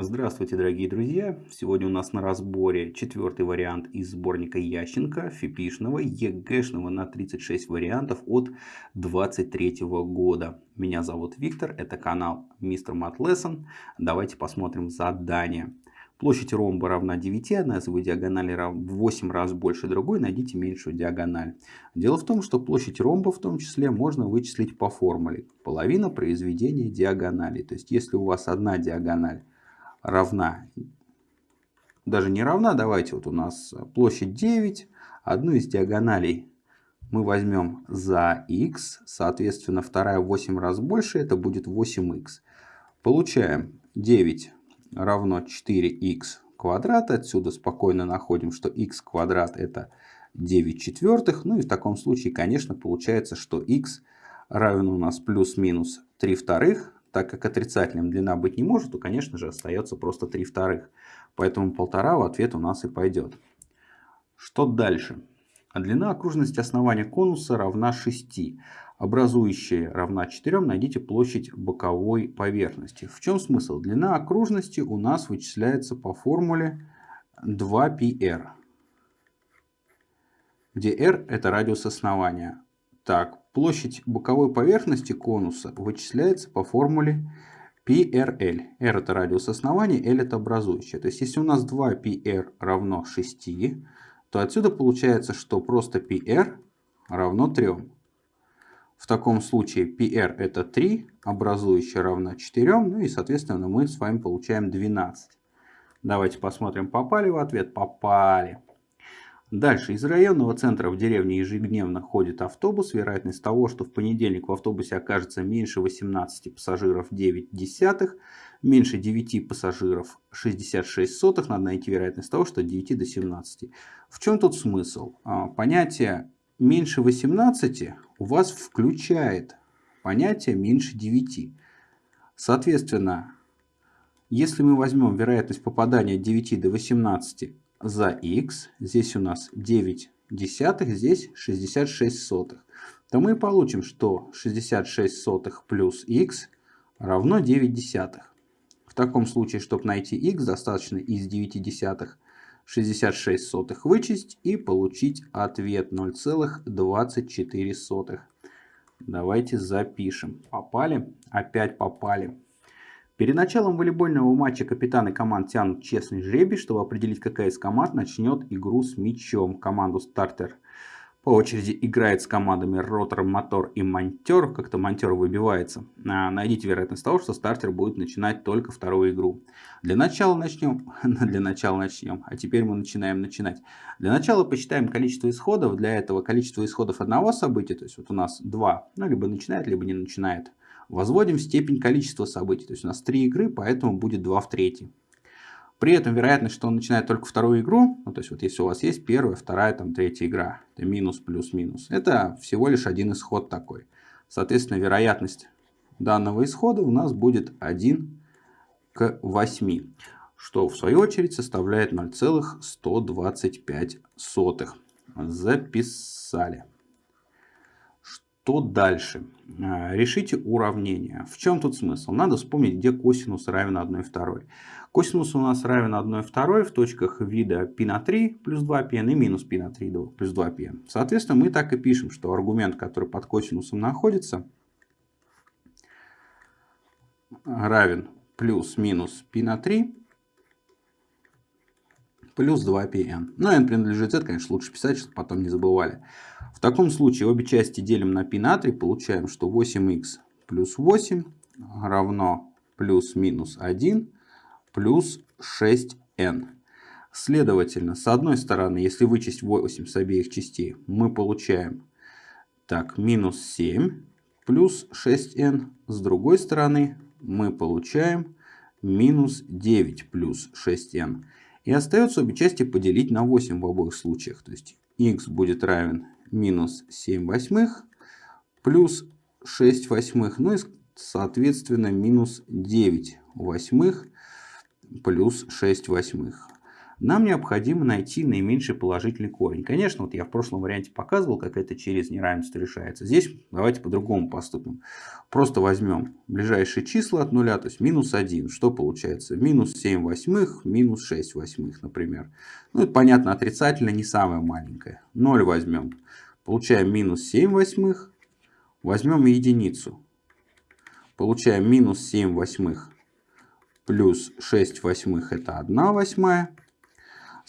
Здравствуйте, дорогие друзья! Сегодня у нас на разборе четвертый вариант из сборника Ященко, фипишного, ЕГЭшного на 36 вариантов от 23 года. Меня зовут Виктор, это канал Мистер Мат Lesson. Давайте посмотрим задание. Площадь ромба равна 9, одна из его диагоналей в 8 раз больше другой, найдите меньшую диагональ. Дело в том, что площадь ромба в том числе можно вычислить по формуле. Половина произведения диагоналей. То есть если у вас одна диагональ равна, даже не равна, давайте вот у нас площадь 9, одну из диагоналей мы возьмем за x, соответственно вторая в 8 раз больше, это будет 8х. Получаем 9 равно 4х квадрат. Отсюда спокойно находим, что x квадрат это 9 четвертых. Ну и в таком случае, конечно, получается, что x равен у нас плюс-минус 3 вторых. Так как отрицательным длина быть не может, то, конечно же, остается просто 3 вторых. Поэтому полтора в ответ у нас и пойдет. Что дальше? Длина окружности основания конуса равна 6 образующая равна 4, найдите площадь боковой поверхности. В чем смысл? Длина окружности у нас вычисляется по формуле 2πr, где r это радиус основания. Так, площадь боковой поверхности конуса вычисляется по формуле PRL. R это радиус основания, L это образующая. То есть, если у нас 2πr равно 6, то отсюда получается, что просто PR равно 3. В таком случае PR это 3, образующая равна 4, ну и соответственно мы с вами получаем 12. Давайте посмотрим, попали в ответ? Попали. Дальше. Из районного центра в деревне ежедневно ходит автобус. Вероятность того, что в понедельник в автобусе окажется меньше 18 пассажиров 9 десятых, меньше 9 пассажиров 66 сотых. Надо найти вероятность того, что от 9 до 17. В чем тут смысл? А, понятие меньше 18 у вас включает понятие меньше 9. Соответственно, если мы возьмем вероятность попадания от 9 до 18 за x, здесь у нас 9 десятых, здесь 66 сотых, то мы получим, что 66 сотых плюс x равно 9 десятых. В таком случае, чтобы найти x, достаточно из 9 десятых 66 сотых вычесть и получить ответ 0,24. Давайте запишем. Попали? Опять попали. Перед началом волейбольного матча капитаны команд тянут честный жребий, чтобы определить, какая из команд начнет игру с мячом. Команду стартер по очереди играет с командами ротор, мотор и монтер. Как-то монтер выбивается. А, найдите вероятность того, что стартер будет начинать только вторую игру. Для начала начнем. Для начала начнем. А теперь мы начинаем начинать. Для начала посчитаем количество исходов. Для этого количество исходов одного события. То есть вот у нас два. Ну, либо начинает, либо не начинает. Возводим степень количества событий. То есть у нас три игры, поэтому будет 2 в третьей. При этом вероятность, что он начинает только вторую игру, ну, то есть вот если у вас есть первая, вторая, там третья игра, это минус, плюс, минус, это всего лишь один исход такой. Соответственно, вероятность данного исхода у нас будет 1 к 8, что в свою очередь составляет 0,125. Записали. Что дальше? А, решите уравнение. В чем тут смысл? Надо вспомнить, где косинус равен 1 второй. Косинус у нас равен 1 второй в точках вида π на 3 плюс 2πn и минус π на 3 плюс 2πn. Соответственно, мы так и пишем, что аргумент, который под косинусом находится, равен плюс-минус π на 3 плюс 2πn. Но n принадлежит z, конечно, лучше писать, чтобы потом не забывали. В таком случае обе части делим на π на 3, получаем, что 8х плюс 8 равно плюс-минус 1 плюс 6n. Следовательно, с одной стороны, если вычесть 8 с обеих частей, мы получаем так, минус 7 плюс 6n. С другой стороны, мы получаем минус 9 плюс 6n. И остается обе части поделить на 8 в обоих случаях. То есть x будет равен минус 7 восьмых плюс 6 восьмых. Ну и соответственно минус 9 восьмых плюс 6 восьмых. Нам необходимо найти наименьший положительный корень. Конечно, вот я в прошлом варианте показывал, как это через неравенство решается. Здесь давайте по-другому поступим. Просто возьмем ближайшие числа от нуля, то есть минус 1. Что получается? Минус 7 восьмых, минус 6 восьмых, например. Ну, это понятно, отрицательно не самое маленькое. 0 возьмем. Получаем минус 7 восьмых. Возьмем единицу. Получаем минус 7 восьмых плюс 6 восьмых это 1 восьмая.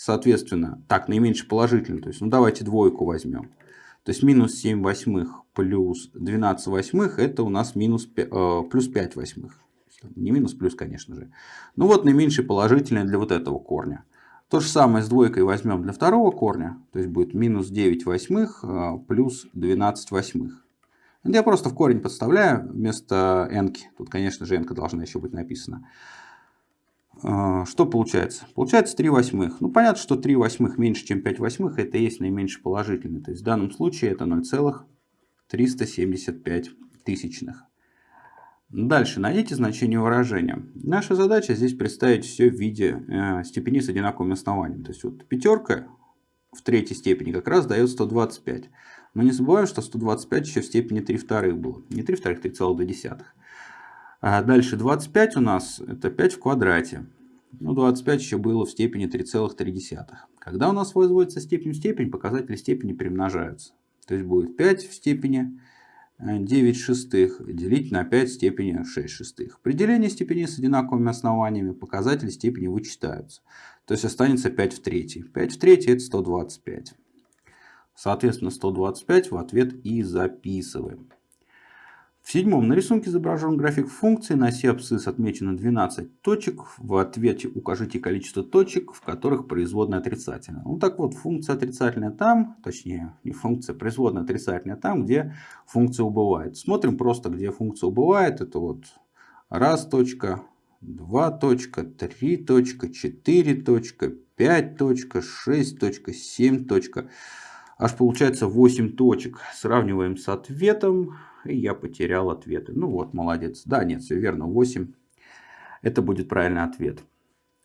Соответственно, так, наименьше положительный. То есть, ну давайте двойку возьмем. То есть минус 7 восьмых плюс 12 восьмых это у нас минус, э, плюс 5 восьмых. Не минус, плюс, конечно же. Ну вот наименьший положительный для вот этого корня. То же самое с двойкой возьмем для второго корня. То есть будет минус 9 восьмых э, плюс 12 восьмых. Я просто в корень подставляю вместо n. Тут, конечно же, n должна еще быть написана. А, что получается? Получается 3 восьмых. Ну, понятно, что 3 восьмых меньше, чем 5 восьмых, это и есть наименьший положительный. То есть в данном случае это 0,375 тысячных. Дальше найдите значение выражения. Наша задача здесь представить все в виде э, степени с одинаковым основанием. То есть вот пятерка в третьей степени как раз дает 125. Но не забываем, что 125 еще в степени 3 вторых было. Не 3 вторых, 3,2. А дальше 25 у нас это 5 в квадрате. Ну, 25 еще было в степени 3,3. Когда у нас возводится степень в степень, показатели степени перемножаются. То есть будет 5 в степени 9 э, шестых делить на 5 в степени 6 шестых. При делении степеней с одинаковыми основаниями показатели степени вычитаются. То есть останется 5 в третьей. 5 в третьей это 125. Соответственно 125 в ответ и записываем. В седьмом на рисунке изображен график функции. На оси абсцисс отмечено 12 точек. В ответе укажите количество точек, в которых производная отрицательная. Ну так вот, функция отрицательная там, точнее не функция, производная отрицательная там, где функция убывает. Смотрим просто, где функция убывает. Это вот раз точка, два точка, три точка, четыре точка, пять точка, шесть точка, семь точка. Аж получается 8 точек. Сравниваем с ответом. И я потерял ответы. Ну вот, молодец. Да, нет, все верно. 8. Это будет правильный ответ.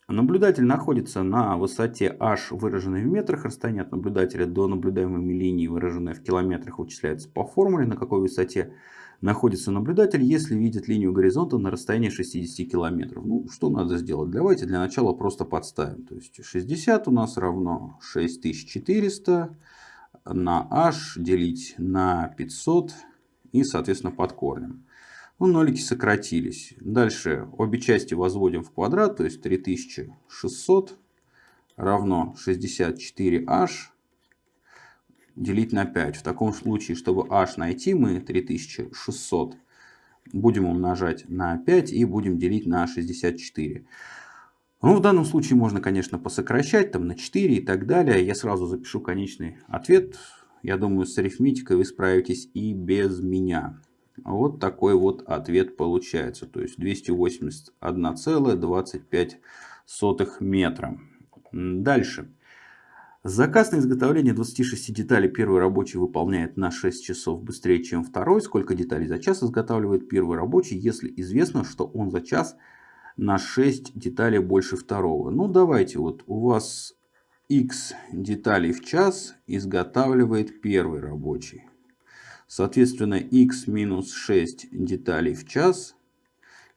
Наблюдатель находится на высоте h, выраженной в метрах. Расстояние от наблюдателя до наблюдаемой линии, выраженное в километрах, вычисляется по формуле, на какой высоте находится наблюдатель, если видит линию горизонта на расстоянии 60 километров. Ну, что надо сделать? Давайте для начала просто подставим. То есть 60 у нас равно 6400 на h делить на 500 и, соответственно, под корнем. Ну, нолики сократились. Дальше обе части возводим в квадрат, то есть 3600 равно 64h делить на 5. В таком случае, чтобы h найти, мы 3600 будем умножать на 5 и будем делить на 64. Ну, в данном случае можно, конечно, посокращать там на 4 и так далее. Я сразу запишу конечный ответ. Я думаю, с арифметикой вы справитесь и без меня. Вот такой вот ответ получается. То есть 281,25 метра. Дальше. Заказ на изготовление 26 деталей первый рабочий выполняет на 6 часов быстрее, чем второй. Сколько деталей за час изготавливает первый рабочий, если известно, что он за час на 6 деталей больше второго. Ну давайте, вот у вас x деталей в час изготавливает первый рабочий. Соответственно, x минус 6 деталей в час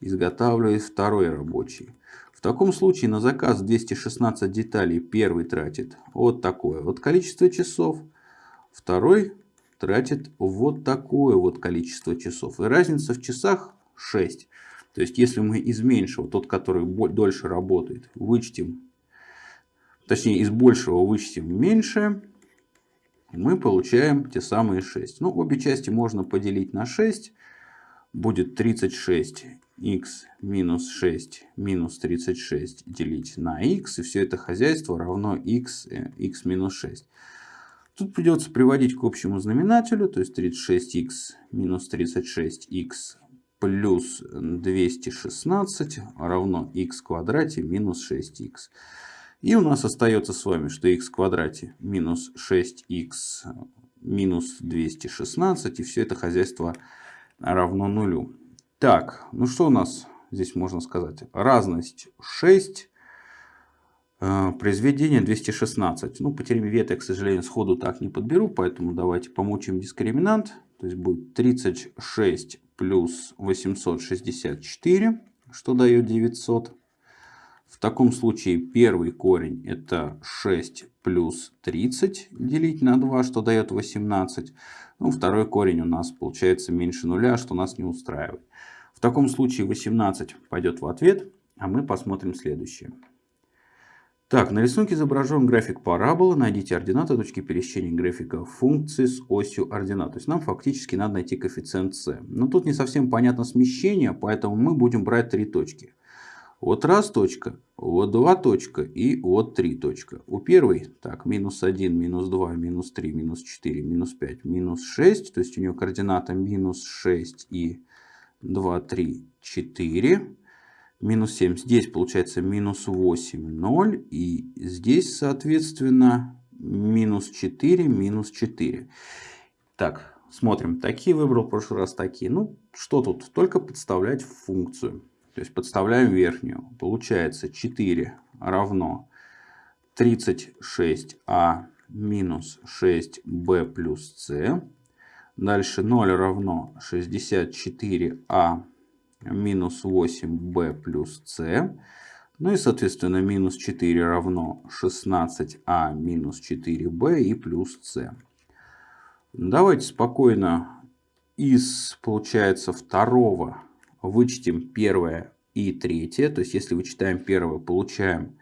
изготавливает второй рабочий. В таком случае на заказ 216 деталей первый тратит вот такое вот количество часов, второй тратит вот такое вот количество часов. И разница в часах 6. То есть, если мы из меньшего, тот, который дольше работает, вычтем, точнее, из большего вычтем меньше, мы получаем те самые 6. Ну, обе части можно поделить на 6. Будет 36 x минус 6 минус 36 делить на x. И все это хозяйство равно x, x э, минус 6. Тут придется приводить к общему знаменателю. То есть 36x минус 36x плюс 216 равно x в квадрате минус 6x. И у нас остается с вами, что x в квадрате минус 6x минус 216. И все это хозяйство равно нулю. Так, ну что у нас здесь можно сказать? Разность 6. Э, произведение 216. Ну, по теореме Вета я, к сожалению, сходу так не подберу, поэтому давайте помучим дискриминант. То есть будет 36 плюс 864, что дает 900. В таком случае первый корень это 6 плюс 30 делить на 2, что дает 18. Ну, второй корень у нас получается меньше нуля, что нас не устраивает. В таком случае 18 пойдет в ответ, а мы посмотрим следующее. Так, на рисунке изображен график параболы. Найдите ординаты точки пересечения графика функции с осью ординат. То есть нам фактически надо найти коэффициент c. Но тут не совсем понятно смещение, поэтому мы будем брать три точки. Вот раз точка, вот два точка и вот три точка. У первой, так, минус 1, минус 2, минус 3, минус 4, минус 5, минус 6. То есть у нее координата минус 6 и 2, 3, 4 минус 7. Здесь получается минус 8, 0. И здесь, соответственно, минус 4, минус 4. Так, смотрим. Такие выбрал в прошлый раз, такие. Ну, что тут? Только подставлять функцию. То есть подставляем верхнюю. Получается 4 равно 36а минус 6b плюс c. Дальше 0 равно 64а минус 8b плюс c. Ну и, соответственно, минус 4 равно 16а минус 4b и плюс c. Давайте спокойно из, получается, второго вычтем первое и третье. То есть, если вычитаем первое, получаем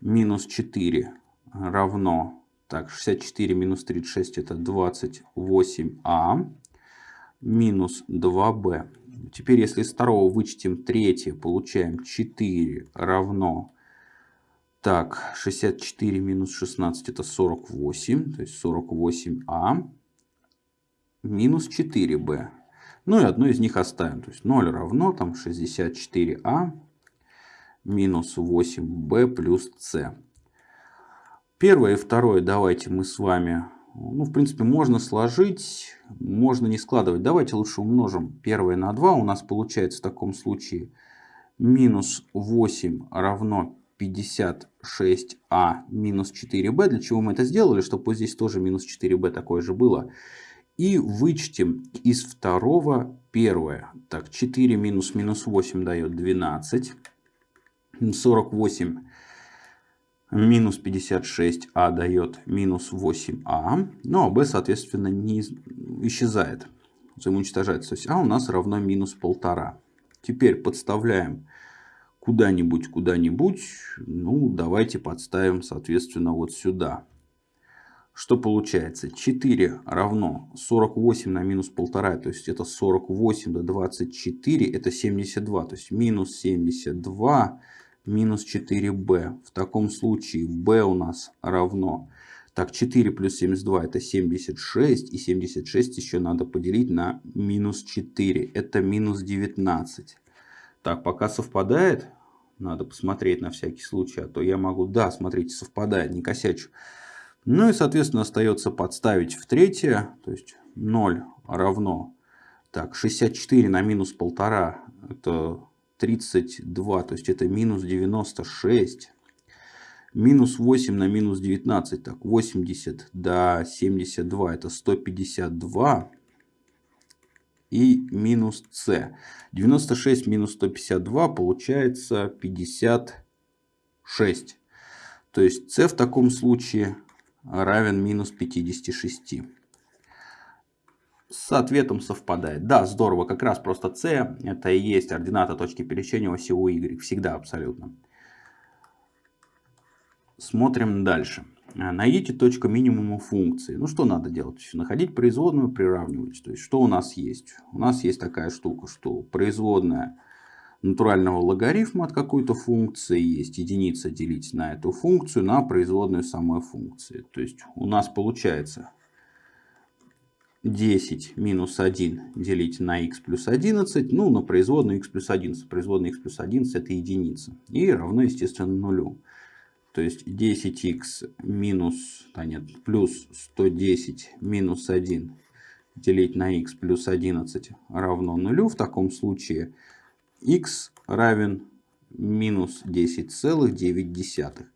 минус 4 равно, так, 64 минус 36 это 28а минус 2b. Теперь, если из второго вычтем третье, получаем 4 равно... Так, 64 минус 16 это 48, то есть 48а минус 4b. Ну и одно из них оставим. То есть 0 равно там 64а минус 8b плюс c. Первое и второе давайте мы с вами ну, в принципе, можно сложить, можно не складывать. Давайте лучше умножим первое на 2. У нас получается в таком случае минус 8 равно 56а минус 4b. Для чего мы это сделали? Чтобы вот здесь тоже минус 4b такое же было. И вычтем из второго первое. Так, 4 минус минус 8 дает 12. 48 минус 56а дает минус 8а, ну а b, соответственно, не исчезает, взаимоуничтожается. То есть а у нас равно минус 1,5. Теперь подставляем куда-нибудь, куда-нибудь. Ну, давайте подставим, соответственно, вот сюда. Что получается? 4 равно 48 на минус 1,5, то есть это 48 до 24, это 72. То есть минус 72 минус 4b. В таком случае b у нас равно... Так, 4 плюс 72 это 76. И 76 еще надо поделить на минус 4. Это минус 19. Так, пока совпадает, надо посмотреть на всякий случай. А то я могу... Да, смотрите, совпадает, не косячу. Ну и, соответственно, остается подставить в третье. То есть 0 равно... Так, 64 на минус 1,5 это 32, то есть это минус 96. Минус 8 на минус 19, так 80 до 72 это 152. И минус c. 96 минус 152 получается 56. То есть c в таком случае равен минус 56 с ответом совпадает. Да, здорово, как раз просто c это и есть ордината точки пересечения оси у y. Всегда абсолютно. Смотрим дальше. Найдите точку минимума функции. Ну что надо делать? Находить производную, приравнивать. То есть что у нас есть? У нас есть такая штука, что производная натурального логарифма от какой-то функции есть единица делить на эту функцию на производную самой функции. То есть у нас получается 10 минус 1 делить на x плюс 11, ну, на производную x плюс 11. Производная x плюс 11 это единица. И равно, естественно, нулю. То есть 10x минус, да нет, плюс 110 минус 1 делить на x плюс 11 равно нулю. В таком случае x равен минус 10,9.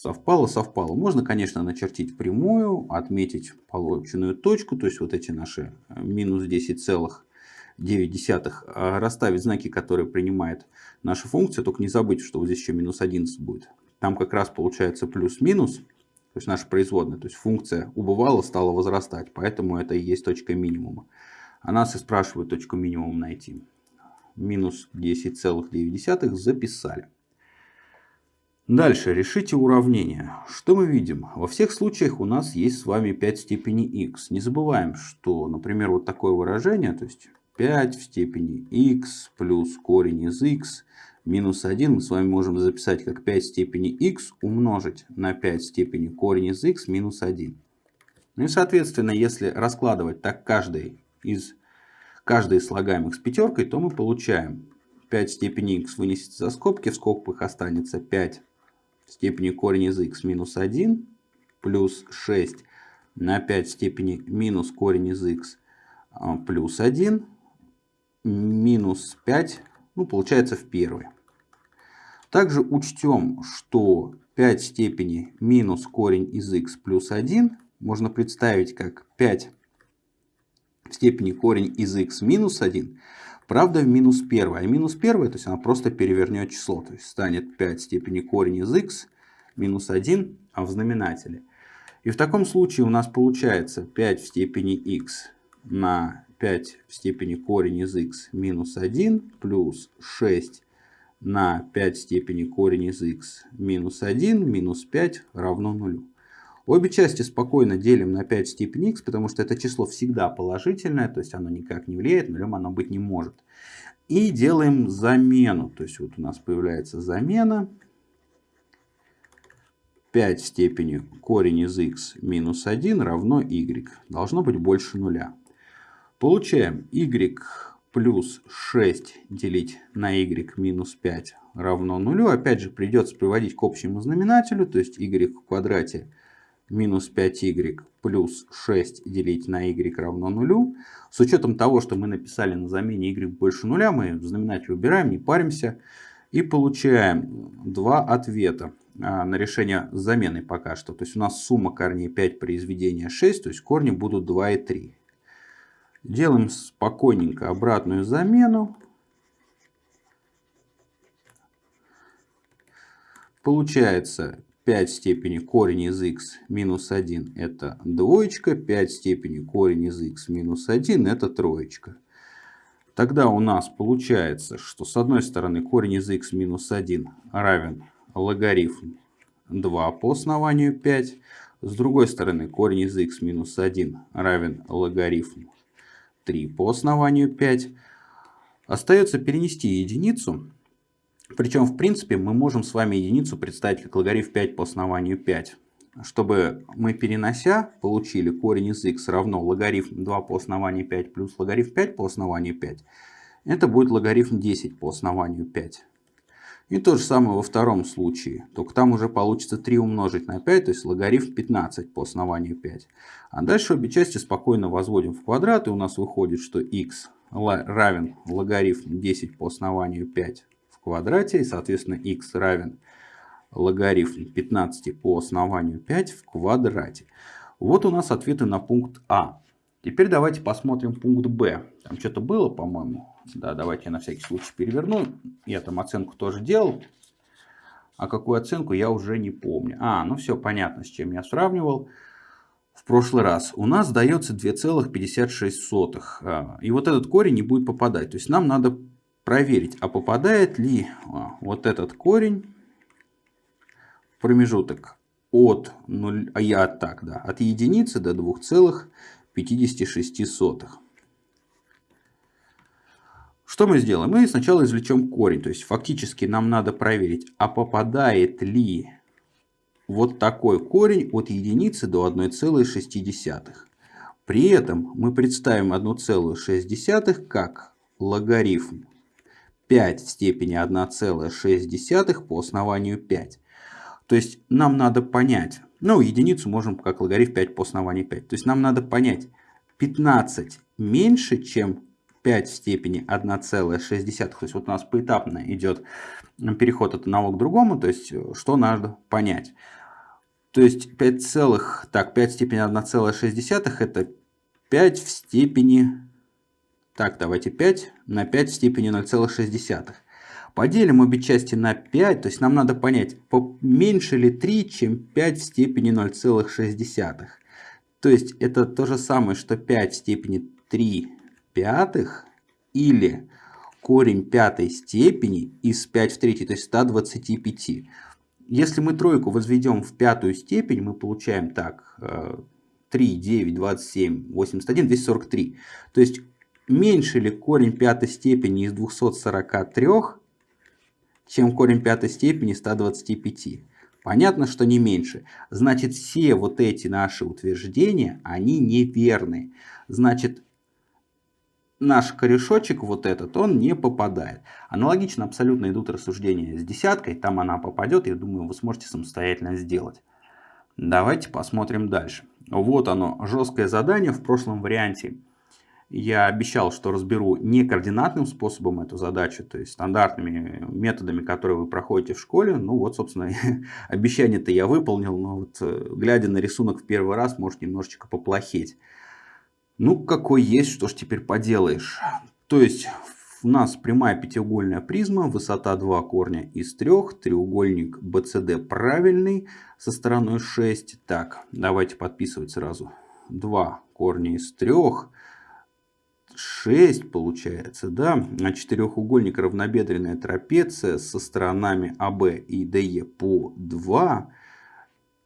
Совпало, совпало. Можно, конечно, начертить прямую, отметить полученную точку, то есть вот эти наши э, минус 10,9, а расставить знаки, которые принимает наша функция, только не забыть, что вот здесь еще минус 11 будет. Там как раз получается плюс-минус, то есть наша производная, то есть функция убывала, стала возрастать, поэтому это и есть точка минимума. А нас и спрашивают точку минимума найти. Минус 10,9 записали. Дальше решите уравнение. Что мы видим? Во всех случаях у нас есть с вами 5 в степени x. Не забываем, что, например, вот такое выражение, то есть 5 в степени x плюс корень из x минус 1 мы с вами можем записать как 5 в степени x умножить на 5 в степени корень из x минус 1. Ну и соответственно, если раскладывать так каждый из, каждый из слагаемых с пятеркой, то мы получаем 5 в степени x вынесется за скобки, в скобках останется 5 степени корень из x минус 1 плюс 6 на 5 в степени минус корень из x а, плюс 1 минус 5, ну получается в первой. Также учтем, что 5 в степени минус корень из x плюс 1 можно представить как 5 в степени корень из x минус 1 Правда, в минус 1. А минус 1, то есть она просто перевернет число. То есть станет 5 в степени корень из x минус 1 а в знаменателе. И в таком случае у нас получается 5 в степени x на 5 в степени корень из x минус 1 плюс 6 на 5 в степени корень из x минус 1 минус 5 равно 0. Обе части спокойно делим на 5 в степени x, потому что это число всегда положительное, то есть оно никак не влияет, нулем оно быть не может. И делаем замену, то есть вот у нас появляется замена. 5 в степени корень из x минус 1 равно y. Должно быть больше нуля. Получаем y плюс 6 делить на y минус 5 равно нулю. Опять же придется приводить к общему знаменателю, то есть y в квадрате минус 5y плюс 6 делить на y равно нулю. С учетом того, что мы написали на замене y больше нуля, мы знаменатель убираем, не паримся. И получаем два ответа а, на решение с заменой пока что. То есть у нас сумма корней 5 произведения 6, то есть корни будут 2 и 3. Делаем спокойненько обратную замену. Получается 5 в степени корень из x минус 1 это двоечка, 5 в степени корень из x минус 1 это троечка. Тогда у нас получается, что с одной стороны корень из x минус 1 равен логарифм 2 по основанию 5. С другой стороны корень из x минус 1 равен логарифм 3 по основанию 5. Остается перенести единицу причем, в принципе, мы можем с вами единицу представить как логарифм 5 по основанию 5. Чтобы мы, перенося, получили корень из x равно логарифм 2 по основанию 5 плюс логарифм 5 по основанию 5. Это будет логарифм 10 по основанию 5. И то же самое во втором случае. Только там уже получится 3 умножить на 5, то есть логарифм 15 по основанию 5. А дальше обе части спокойно возводим в квадрат. И у нас выходит, что x равен логарифм 10 по основанию 5 квадрате. И, соответственно, x равен логарифм 15 по основанию 5 в квадрате. Вот у нас ответы на пункт А. Теперь давайте посмотрим пункт Б. Там что-то было, по-моему. Да, давайте я на всякий случай переверну. Я там оценку тоже делал. А какую оценку я уже не помню. А, ну все понятно, с чем я сравнивал в прошлый раз. У нас дается 2,56. А, и вот этот корень не будет попадать. То есть нам надо проверить, а попадает ли а, вот этот корень в промежуток от 0, а я так, да, от единицы до 2,56. Что мы сделаем? Мы сначала извлечем корень. То есть фактически нам надо проверить, а попадает ли вот такой корень от единицы до 1,6. При этом мы представим 1,6 как логарифм 5 в степени 1,6 по основанию 5. То есть нам надо понять, ну единицу можем как логарифм 5 по основанию 5. То есть нам надо понять 15 меньше, чем 5 в степени 1,6. То есть вот у нас поэтапно идет переход от одного к другому. То есть что надо понять. То есть 5 целых, так, 5 в степени 1,6 это 5 в степени, так, давайте 5 на 5 в степени 0,6. Поделим обе части на 5, то есть нам надо понять, меньше ли 3, чем 5 в степени 0,6. То есть это то же самое, что 5 в степени 3 пятых или корень пятой степени из 5 в третьей, то есть 125. Если мы тройку возведем в пятую степень, мы получаем так, 3, 9, 27, 81, 243. То есть меньше ли корень пятой степени из 243, чем корень пятой степени 125? Понятно, что не меньше. Значит, все вот эти наши утверждения, они неверны. Значит, наш корешочек, вот этот, он не попадает. Аналогично абсолютно идут рассуждения с десяткой. Там она попадет, я думаю, вы сможете самостоятельно сделать. Давайте посмотрим дальше. Вот оно, жесткое задание в прошлом варианте. Я обещал, что разберу не координатным способом эту задачу, то есть стандартными методами, которые вы проходите в школе. Ну вот, собственно, обещание-то я выполнил, но вот э, глядя на рисунок в первый раз, может немножечко поплохеть. Ну, какой есть, что ж теперь поделаешь. То есть, у нас прямая пятиугольная призма, высота 2 корня из 3, треугольник BCD правильный, со стороной 6. Так, давайте подписывать сразу. 2 корня из 3, 6 получается, да? А четырехугольник равнобедренная трапеция со сторонами АБ и ДЕ по 2.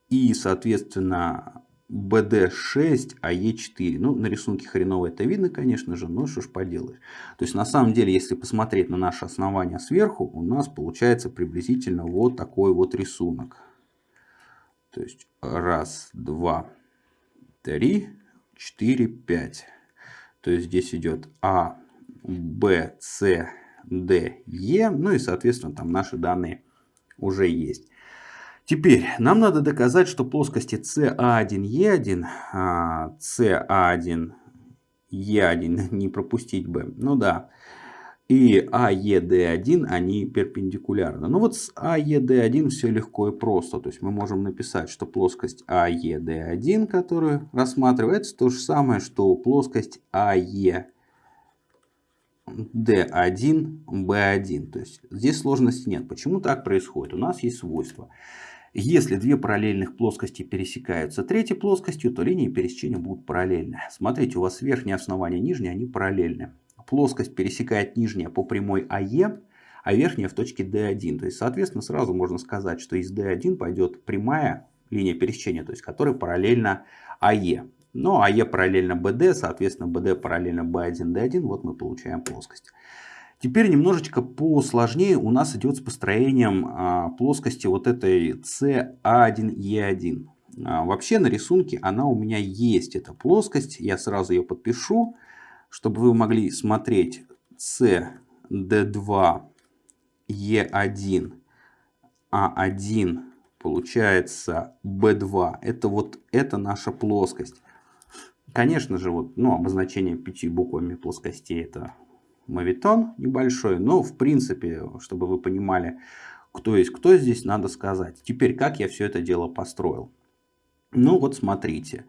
И, соответственно, BD6, а E4. Ну, на рисунке хреново это видно, конечно же, но что ж поделаешь. То есть, на самом деле, если посмотреть на наше основание сверху, у нас получается приблизительно вот такой вот рисунок. То есть, раз, два, три, четыре, пять. То есть, здесь идет А, Б, С, Д, Е. Ну и, соответственно, там наши данные уже есть. Теперь нам надо доказать, что плоскости CA1E1, CA1E1 не пропустить бы, ну да, и AED1 они перпендикулярны. Ну вот с AED1 все легко и просто. То есть мы можем написать, что плоскость AED1, которую рассматривается, то же самое, что плоскость AE D1, B1. То есть здесь сложности нет. Почему так происходит? У нас есть свойство. Если две параллельных плоскости пересекаются третьей плоскостью, то линии пересечения будут параллельны. Смотрите, у вас верхнее основание и нижнее, они параллельны. Плоскость пересекает нижняя по прямой АЕ, а верхняя в точке D1. То есть, соответственно, сразу можно сказать, что из D1 пойдет прямая линия пересечения, то есть, которая параллельна АЕ. Но АЕ параллельно BD, соответственно, BD параллельно B1, D1. Вот мы получаем плоскость. Теперь немножечко посложнее у нас идет с построением а, плоскости вот этой C1E1. А, вообще на рисунке она у меня есть, эта плоскость. Я сразу ее подпишу, чтобы вы могли смотреть CD2 E1 A1 получается B2. Это вот это наша плоскость. Конечно же, вот, ну, обозначение пяти буквами плоскостей это мавитон небольшой, но в принципе, чтобы вы понимали, кто есть кто здесь, надо сказать. Теперь, как я все это дело построил? Ну вот смотрите.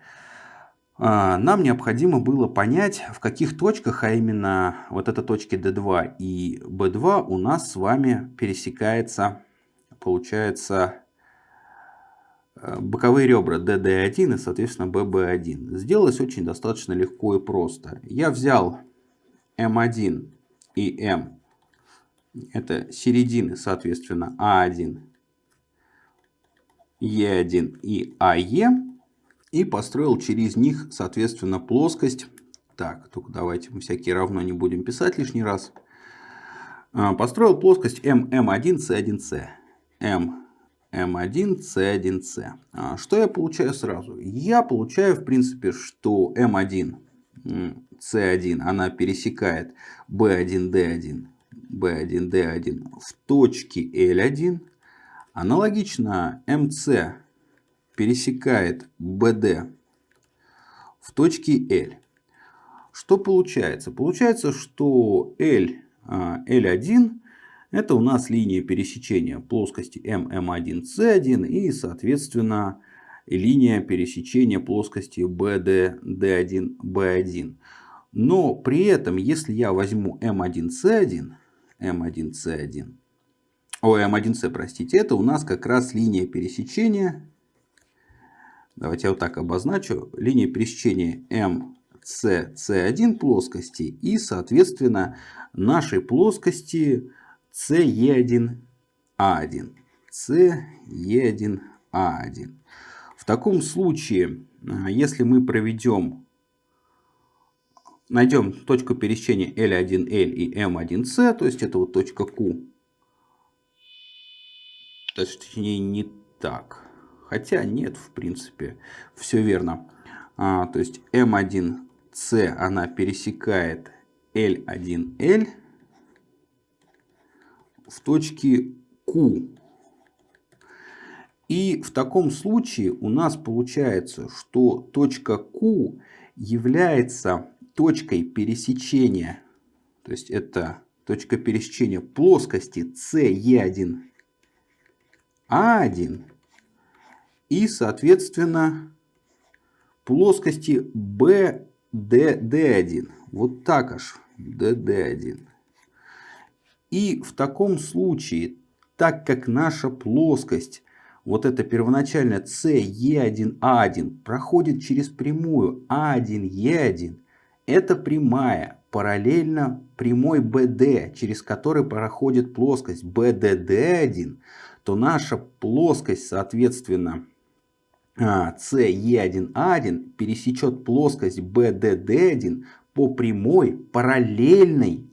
Нам необходимо было понять, в каких точках, а именно вот эта точки D2 и B2 у нас с вами пересекается, получается, э, боковые ребра DD1 и, соответственно, BB1. Сделалось очень достаточно легко и просто. Я взял М1 и М. Это середины, соответственно, А1, Е1 и АЕ. И построил через них, соответственно, плоскость. Так, только давайте мы всякие равно не будем писать лишний раз. А, построил плоскость ММ1, С1С. М, М1, С1С. А, что я получаю сразу? Я получаю, в принципе, что М1 с1, она пересекает B1, D1, B1, D1 в точке L1. Аналогично MC пересекает BD в точке L. Что получается? Получается, что L, L1 это у нас линия пересечения плоскости MM1, C1 и, соответственно, линия пересечения плоскости BD, D1, B1. Но при этом, если я возьму M1C1, M1C1, о, M1C, простите, это у нас как раз линия пересечения, давайте я вот так обозначу, линия пересечения MCC1 плоскости и, соответственно, нашей плоскости CE1A1. CE1A1. В таком случае, а, если мы проведем, найдем точку пересечения L1L и M1C, то есть это вот точка Q, точнее не так, хотя нет, в принципе, все верно. А, то есть M1C она пересекает L1L в точке Q. И в таком случае у нас получается, что точка Q является точкой пересечения, то есть это точка пересечения плоскости CE1A1 и, соответственно, плоскости BDD1. Вот так аж, DD1. И в таком случае, так как наша плоскость вот эта первоначальная CE1A1 проходит через прямую A1E1. Это прямая, параллельно прямой BD, через который проходит плоскость BDD1, то наша плоскость, соответственно, CE1A1 пересечет плоскость BDD1 по прямой, параллельной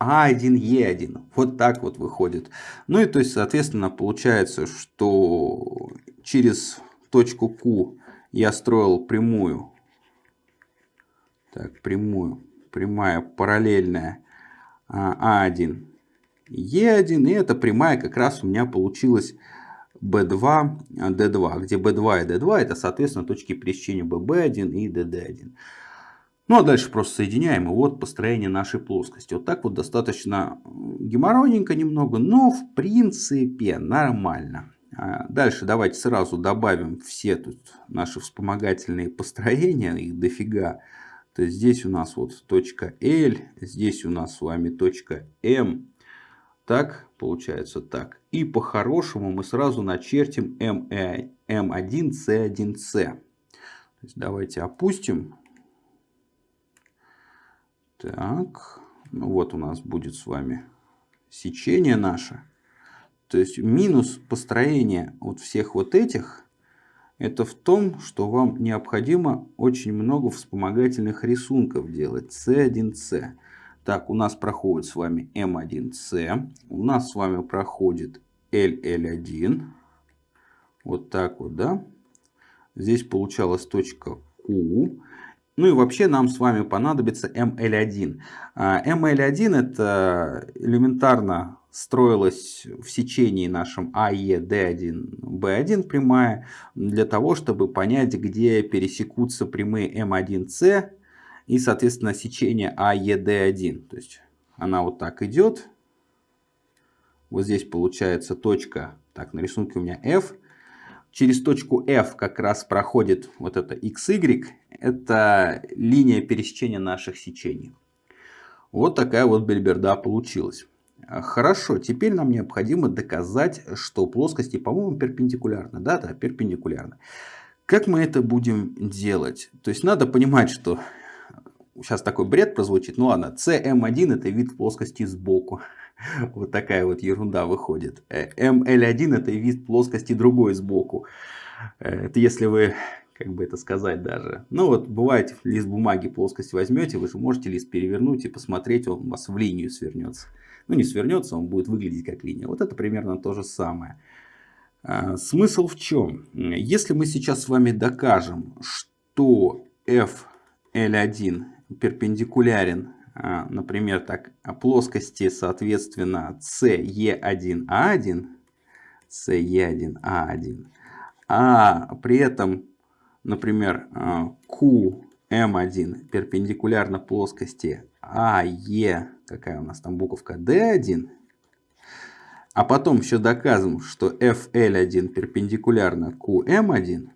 а1Е1. Вот так вот выходит. Ну и то есть, соответственно, получается, что через точку Q я строил прямую. Так, прямую. Прямая параллельная А1 Е1. И эта прямая как раз у меня получилась B2, D2. Где B2 и D2 это, соответственно, точки пересечения BB1 и DD1. Ну а дальше просто соединяем, и вот построение нашей плоскости. Вот так вот достаточно геморройненько немного, но в принципе нормально. А дальше давайте сразу добавим все тут наши вспомогательные построения, их дофига. То есть здесь у нас вот точка L, здесь у нас с вами точка M. Так, получается так. И по-хорошему мы сразу начертим M1C1C. То есть давайте опустим так, ну вот у нас будет с вами сечение наше. То есть минус построения вот всех вот этих, это в том, что вам необходимо очень много вспомогательных рисунков делать. C1C. Так, у нас проходит с вами M1C. У нас с вами проходит LL1. Вот так вот, да. Здесь получалась точка Q. Ну и вообще нам с вами понадобится ML1. ML1 это элементарно строилось в сечении нашем AED1, B1 прямая, для того, чтобы понять, где пересекутся прямые M1C и, соответственно, сечение AED1. То есть она вот так идет. Вот здесь получается точка, так, на рисунке у меня F, через точку F как раз проходит вот это XY, это линия пересечения наших сечений. Вот такая вот бельберда получилась. Хорошо, теперь нам необходимо доказать, что плоскости, по-моему, перпендикулярны. Да, да, перпендикулярны. Как мы это будем делать? То есть надо понимать, что сейчас такой бред прозвучит. Ну ладно, CM1 это вид плоскости сбоку. Вот такая вот ерунда выходит. ML1 это вид плоскости другой сбоку. Э, это если вы, как бы это сказать даже. Ну вот бывает лист бумаги плоскость возьмете, вы же можете лист перевернуть и посмотреть, он у вас в линию свернется. Ну не свернется, он будет выглядеть как линия. Вот это примерно то же самое. А, смысл в чем? Если мы сейчас с вами докажем, что FL1 перпендикулярен а, например, так, плоскости, соответственно, CE1A1, CE1A1, а при этом, например, QM1 перпендикулярно плоскости AE, какая у нас там буковка D1, а потом еще доказываем, что FL1 перпендикулярно QM1,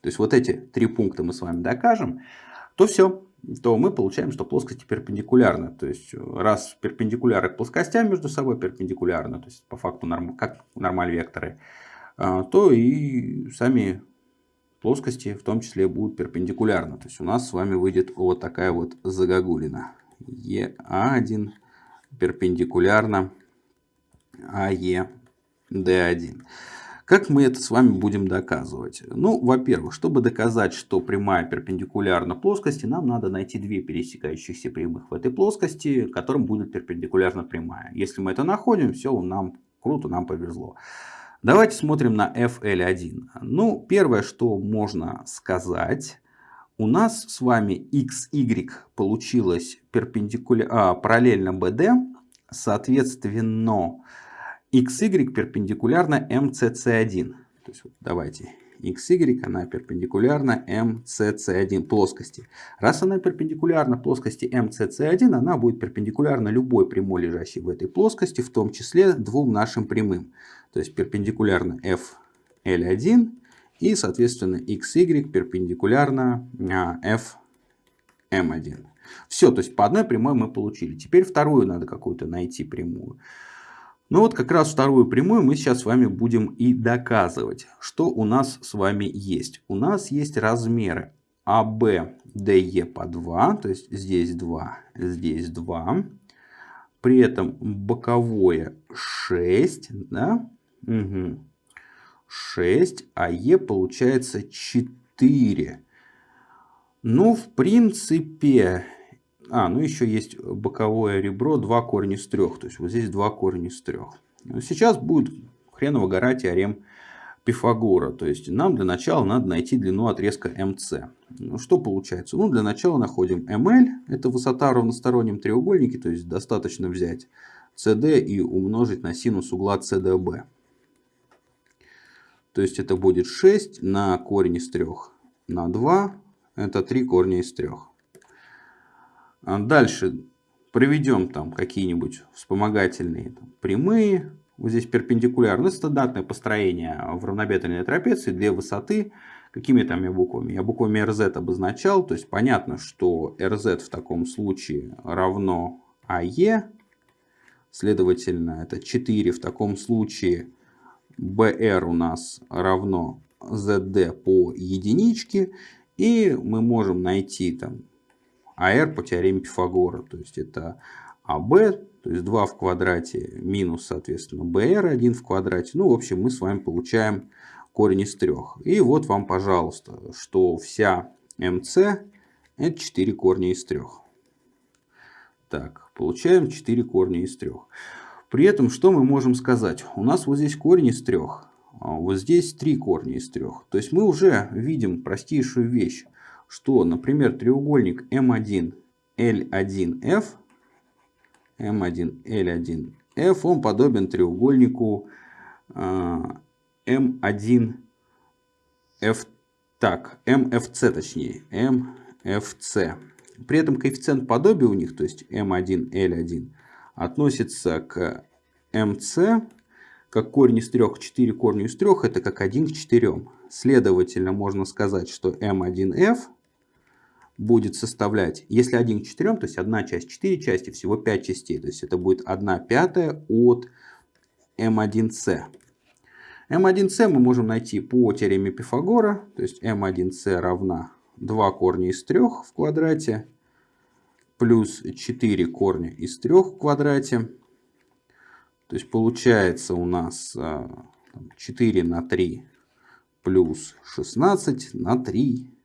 то есть вот эти три пункта мы с вами докажем, то все, то мы получаем, что плоскости перпендикулярны. То есть раз перпендикуляры к плоскостям между собой перпендикулярны, то есть по факту норм, как нормаль векторы, а, то и сами плоскости в том числе будут перпендикулярны. То есть у нас с вами выйдет вот такая вот загогулина. ЕА1 перпендикулярно АЕ D1. Как мы это с вами будем доказывать? Ну, во-первых, чтобы доказать, что прямая перпендикулярна плоскости, нам надо найти две пересекающихся прямых в этой плоскости, которым будет перпендикулярна прямая. Если мы это находим, все, нам круто, нам повезло. Давайте смотрим на FL1. Ну, первое, что можно сказать, у нас с вами XY получилось перпендикуля... а, параллельно BD, соответственно, XY перпендикулярно MCC1. То есть, вот давайте, XY, она перпендикулярна MCC1 плоскости. Раз она перпендикулярна плоскости MCC1, она будет перпендикулярна любой прямой, лежащей в этой плоскости, в том числе двум нашим прямым. То есть перпендикулярно FL1 и, соответственно, XY перпендикулярно FM1. Все, то есть по одной прямой мы получили. Теперь вторую надо какую-то найти прямую. Ну вот как раз вторую прямую мы сейчас с вами будем и доказывать, что у нас с вами есть. У нас есть размеры АБ, ДЕ по 2, то есть здесь 2, здесь 2. При этом боковое 6, да? Угу. 6, а Е получается 4. Ну, в принципе, а, ну еще есть боковое ребро, два корня из трех. То есть вот здесь два корня из трех. Сейчас будет хреново гора теорем Пифагора. То есть нам для начала надо найти длину отрезка МС. Ну, что получается? Ну, для начала находим МЛ. Это высота в равностороннем треугольнике. То есть достаточно взять CD и умножить на синус угла CDB. То есть это будет 6 на корень из 3 на 2. Это 3 корня из 3. А дальше проведем там какие-нибудь вспомогательные там, прямые. Вот здесь перпендикулярно. Это стандартное построение в равнобедренной трапеции. Две высоты. Какими там я буквами? Я буквами RZ обозначал. То есть понятно, что RZ в таком случае равно AE. Следовательно, это 4 в таком случае. BR у нас равно ZD по единичке. И мы можем найти там АР по теореме Пифагора. То есть это АБ, то есть 2 в квадрате минус, соответственно, БР 1 в квадрате. Ну, в общем, мы с вами получаем корень из 3. И вот вам, пожалуйста, что вся МС это 4 корня из 3. Так, получаем 4 корня из 3. При этом, что мы можем сказать? У нас вот здесь корень из 3. А вот здесь 3 корня из 3. То есть мы уже видим простейшую вещь что, например, треугольник M1, L1F, M1, L1F, он подобен треугольнику M1, F, так, MFC точнее, MFC. При этом коэффициент подобия у них, то есть M1, L1, относится к MC, как корень из 3 к 4 корню из 3, это как 1 к 4. Следовательно, можно сказать, что M1F будет составлять, если 1 к 4, то есть одна часть 4 части, всего 5 частей. То есть это будет 1 пятая от m1c. m1c мы можем найти по теореме Пифагора. То есть m1c равна 2 корня из 3 в квадрате плюс 4 корня из 3 в квадрате. То есть получается у нас 4 а, на 3 плюс 16 на 3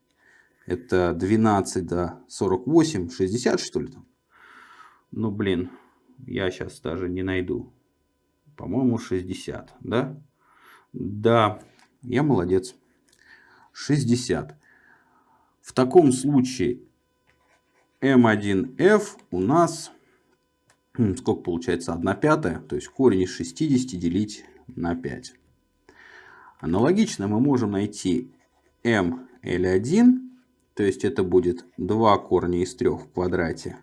это 12 до 48, 60 что ли там? Ну блин, я сейчас даже не найду. По-моему 60, да? Да, я молодец. 60. В таком случае М1F у нас, сколько получается, 1 пятая, то есть корень из 60 делить на 5. Аналогично мы можем найти ML1 то есть это будет 2 корня из 3 в квадрате.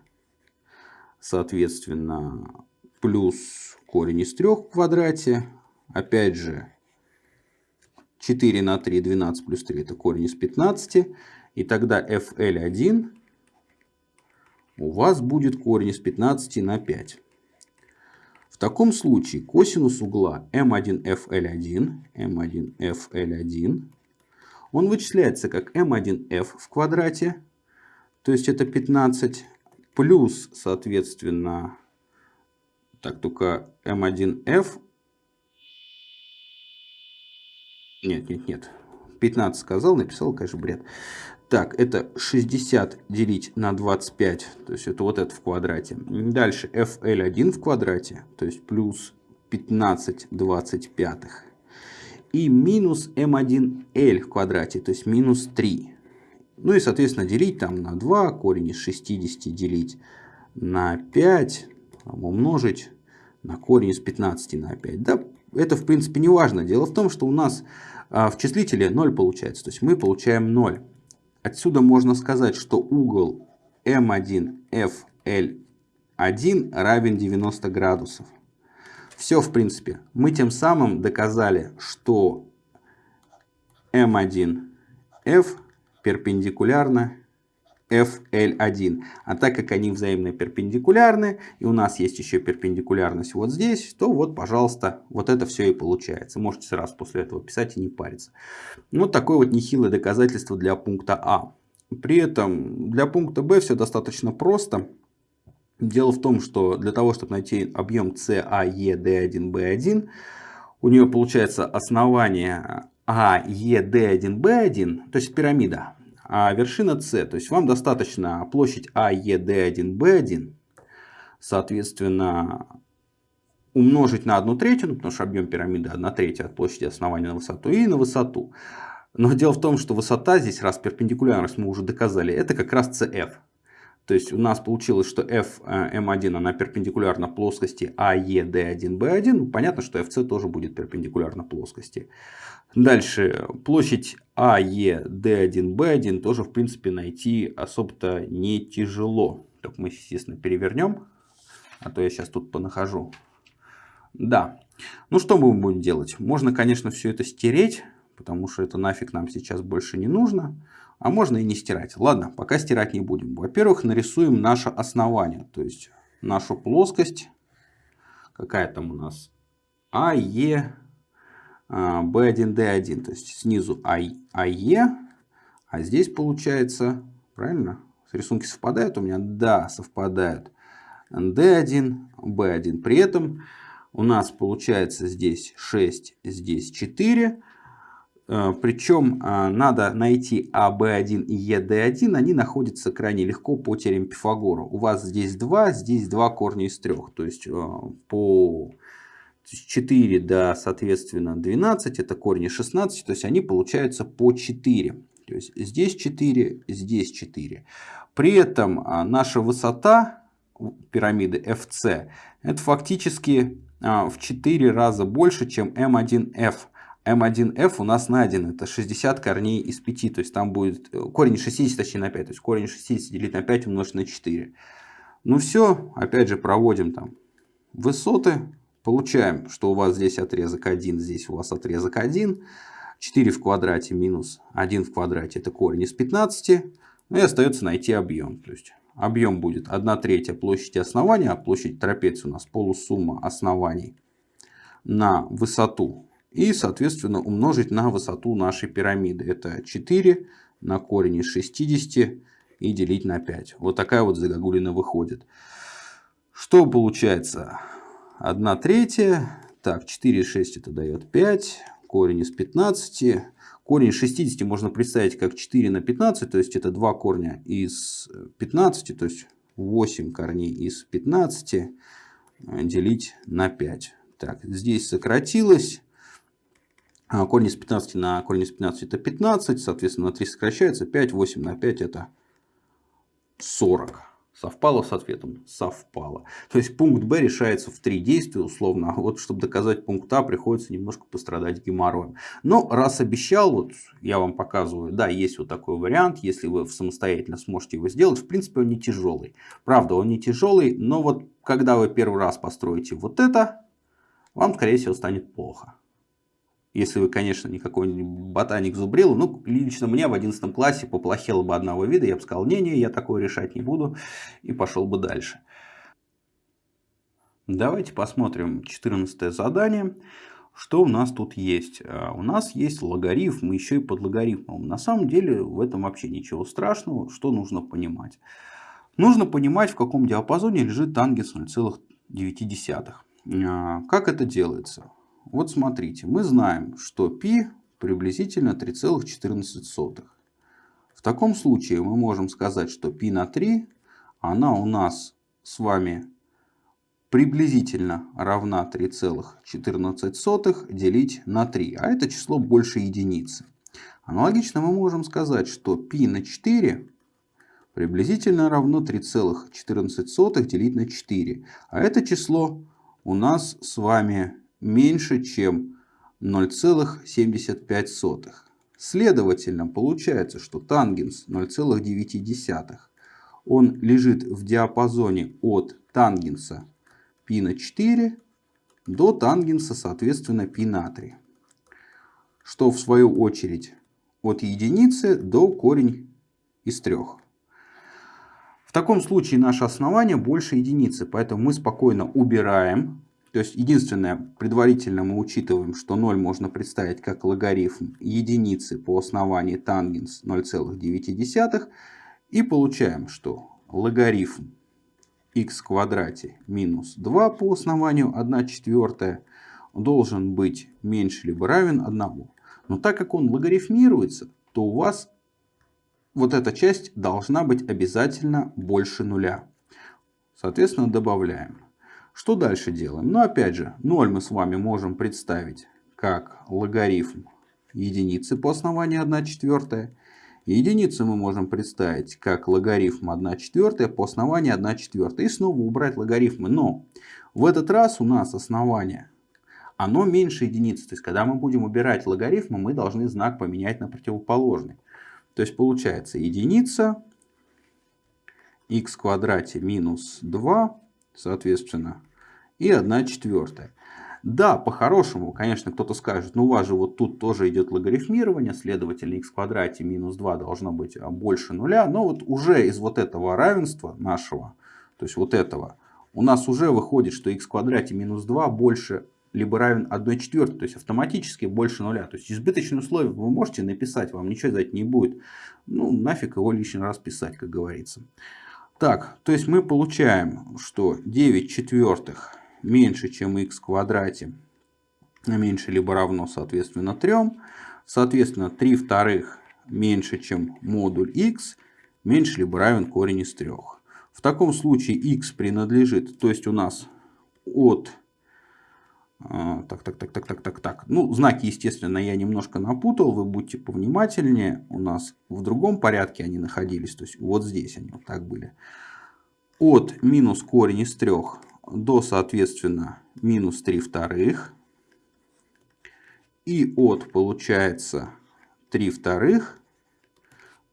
Соответственно, плюс корень из 3 в квадрате. Опять же, 4 на 3, 12 плюс 3 это корень из 15. И тогда FL1 у вас будет корень из 15 на 5. В таком случае косинус угла m1fl1, m1fl1, он вычисляется как m1f в квадрате, то есть это 15, плюс, соответственно, так, только m1f, нет, нет, нет, 15 сказал, написал, конечно, бред. Так, это 60 делить на 25, то есть это вот это в квадрате. Дальше FL1 в квадрате, то есть плюс 15 25. И минус M1L в квадрате, то есть минус 3. Ну и, соответственно, делить там на 2, корень из 60 делить на 5, умножить на корень из 15 на 5. Да, это в принципе не важно. Дело в том, что у нас а, в числителе 0 получается, то есть мы получаем 0. Отсюда можно сказать, что угол М1FL1 равен 90 градусов. Все, в принципе. Мы тем самым доказали, что М1F перпендикулярно FL1. А так как они взаимно перпендикулярны, и у нас есть еще перпендикулярность вот здесь, то вот, пожалуйста, вот это все и получается. Можете сразу после этого писать и не париться. Вот такое вот нехилое доказательство для пункта А. При этом для пункта Б все достаточно просто. Дело в том, что для того, чтобы найти объем CAED1B1, у нее получается основание AED1B1, то есть пирамида а вершина С. То есть вам достаточно площадь АЕД1, соответственно, умножить на 1 третью, ну, потому что объем пирамиды 1 третья от площади основания на высоту и на высоту. Но дело в том, что высота здесь, раз перпендикулярность мы уже доказали, это как раз CF. То есть у нас получилось, что FM1 она перпендикулярна плоскости AED1B1. Ну, понятно, что FC тоже будет перпендикулярна плоскости. Дальше площадь AED1B1 тоже в принципе найти особо-то не тяжело. Только мы, естественно, перевернем. А то я сейчас тут понахожу. Да. Ну что мы будем делать? Можно, конечно, все это стереть, потому что это нафиг нам сейчас больше не нужно. А можно и не стирать. Ладно, пока стирать не будем. Во-первых, нарисуем наше основание. То есть нашу плоскость. Какая там у нас? АЕ B1D1. То есть снизу АЕ. А здесь получается, правильно? Рисунки совпадают у меня? Да, совпадают. D1, B1. При этом у нас получается здесь 6, здесь 4. Э, Причем э, надо найти АБ1 и ЕД1, они находятся крайне легко по теореме Пифагора. У вас здесь 2, здесь 2 корня из 3. То есть э, по 4 до, соответственно, 12, это корни 16, то есть они получаются по 4. То есть здесь 4, здесь 4. При этом наша высота пирамиды FC, это фактически в 4 раза больше, чем M1F. M1F у нас найден, это 60 корней из 5, то есть там будет э, корень 60, точнее на 5, то есть корень 60 делить на 5 умножить на 4. Ну все, опять же проводим там высоты, получаем, что у вас здесь отрезок 1, здесь у вас отрезок 1, 4 в квадрате минус 1 в квадрате это корень из 15, ну и остается найти объем, то есть объем будет 1 третья площади основания, а площадь трапеции у нас полусумма оснований на высоту и, соответственно, умножить на высоту нашей пирамиды. Это 4 на корень из 60 и делить на 5. Вот такая вот загогулина выходит. Что получается? 1 третья. Так, 4 6 это дает 5. Корень из 15. Корень из 60 можно представить как 4 на 15. То есть это 2 корня из 15. То есть 8 корней из 15 делить на 5. Так, здесь сократилось. А, корень из 15 на корень из 15 это 15, соответственно на 3 сокращается, 5, 8 на 5 это 40. Совпало с ответом? Совпало. То есть пункт Б решается в три действия условно. А вот чтобы доказать пункт А приходится немножко пострадать геморроем. Но раз обещал, вот я вам показываю, да, есть вот такой вариант. Если вы самостоятельно сможете его сделать, в принципе он не тяжелый. Правда он не тяжелый, но вот когда вы первый раз построите вот это, вам скорее всего станет плохо. Если вы, конечно, не какой-нибудь ботаник зубрил. Ну, лично мне в 11 классе поплохело бы одного вида. Я бы сказал, не-не, я такое решать не буду. И пошел бы дальше. Давайте посмотрим 14 задание. Что у нас тут есть? А, у нас есть логарифм, еще и под логарифмом. На самом деле в этом вообще ничего страшного. Что нужно понимать? Нужно понимать, в каком диапазоне лежит тангенс 0,9. А, как это делается? Вот смотрите, мы знаем, что π приблизительно 3,14. В таком случае мы можем сказать, что π на 3, она у нас с вами приблизительно равна 3,14 делить на 3. А это число больше единицы. Аналогично мы можем сказать, что π на 4 приблизительно равно 3,14 делить на 4. А это число у нас с вами меньше, чем 0,75. Следовательно, получается, что тангенс 0,9 он лежит в диапазоне от тангенса π на 4 до тангенса, соответственно, π на 3. Что в свою очередь от единицы до корень из 3. В таком случае наше основание больше единицы, поэтому мы спокойно убираем то есть единственное, предварительно мы учитываем, что 0 можно представить как логарифм единицы по основанию тангенс 0,9. И получаем, что логарифм x квадрате минус 2 по основанию 1 четвертая должен быть меньше либо равен 1. Но так как он логарифмируется, то у вас вот эта часть должна быть обязательно больше нуля. Соответственно, добавляем. Что дальше делаем? Ну, опять же, 0 мы с вами можем представить как логарифм единицы по основанию 1 четвертая. Единицу мы можем представить как логарифм 1 четвертая по основанию 1 четвертая. И снова убрать логарифмы. Но в этот раз у нас основание, оно меньше единицы. То есть, когда мы будем убирать логарифмы, мы должны знак поменять на противоположный. То есть, получается единица x квадрате минус 2 соответственно, и 1 четвертая. Да, по-хорошему, конечно, кто-то скажет, ну у вас же вот тут тоже идет логарифмирование, следовательно, x в квадрате минус 2 должно быть а, больше нуля. Но вот уже из вот этого равенства нашего, то есть вот этого, у нас уже выходит, что x в квадрате минус 2 больше либо равен 1 четвертой, то есть автоматически больше нуля. То есть избыточное условие вы можете написать, вам ничего за это не будет. Ну, нафиг его лишний раз писать, как говорится. Так, то есть мы получаем, что 9 четвертых меньше, чем x в квадрате, меньше либо равно, соответственно, 3. Соответственно, 3 вторых меньше, чем модуль x, меньше либо равен корень из 3. В таком случае x принадлежит, то есть у нас от а, так, так, так, так, так, так, так. Ну, знаки, естественно, я немножко напутал. Вы будьте повнимательнее. У нас в другом порядке они находились. То есть вот здесь они вот так были. От минус корень из 3 до, соответственно, минус 3 вторых. И от, получается, 3 вторых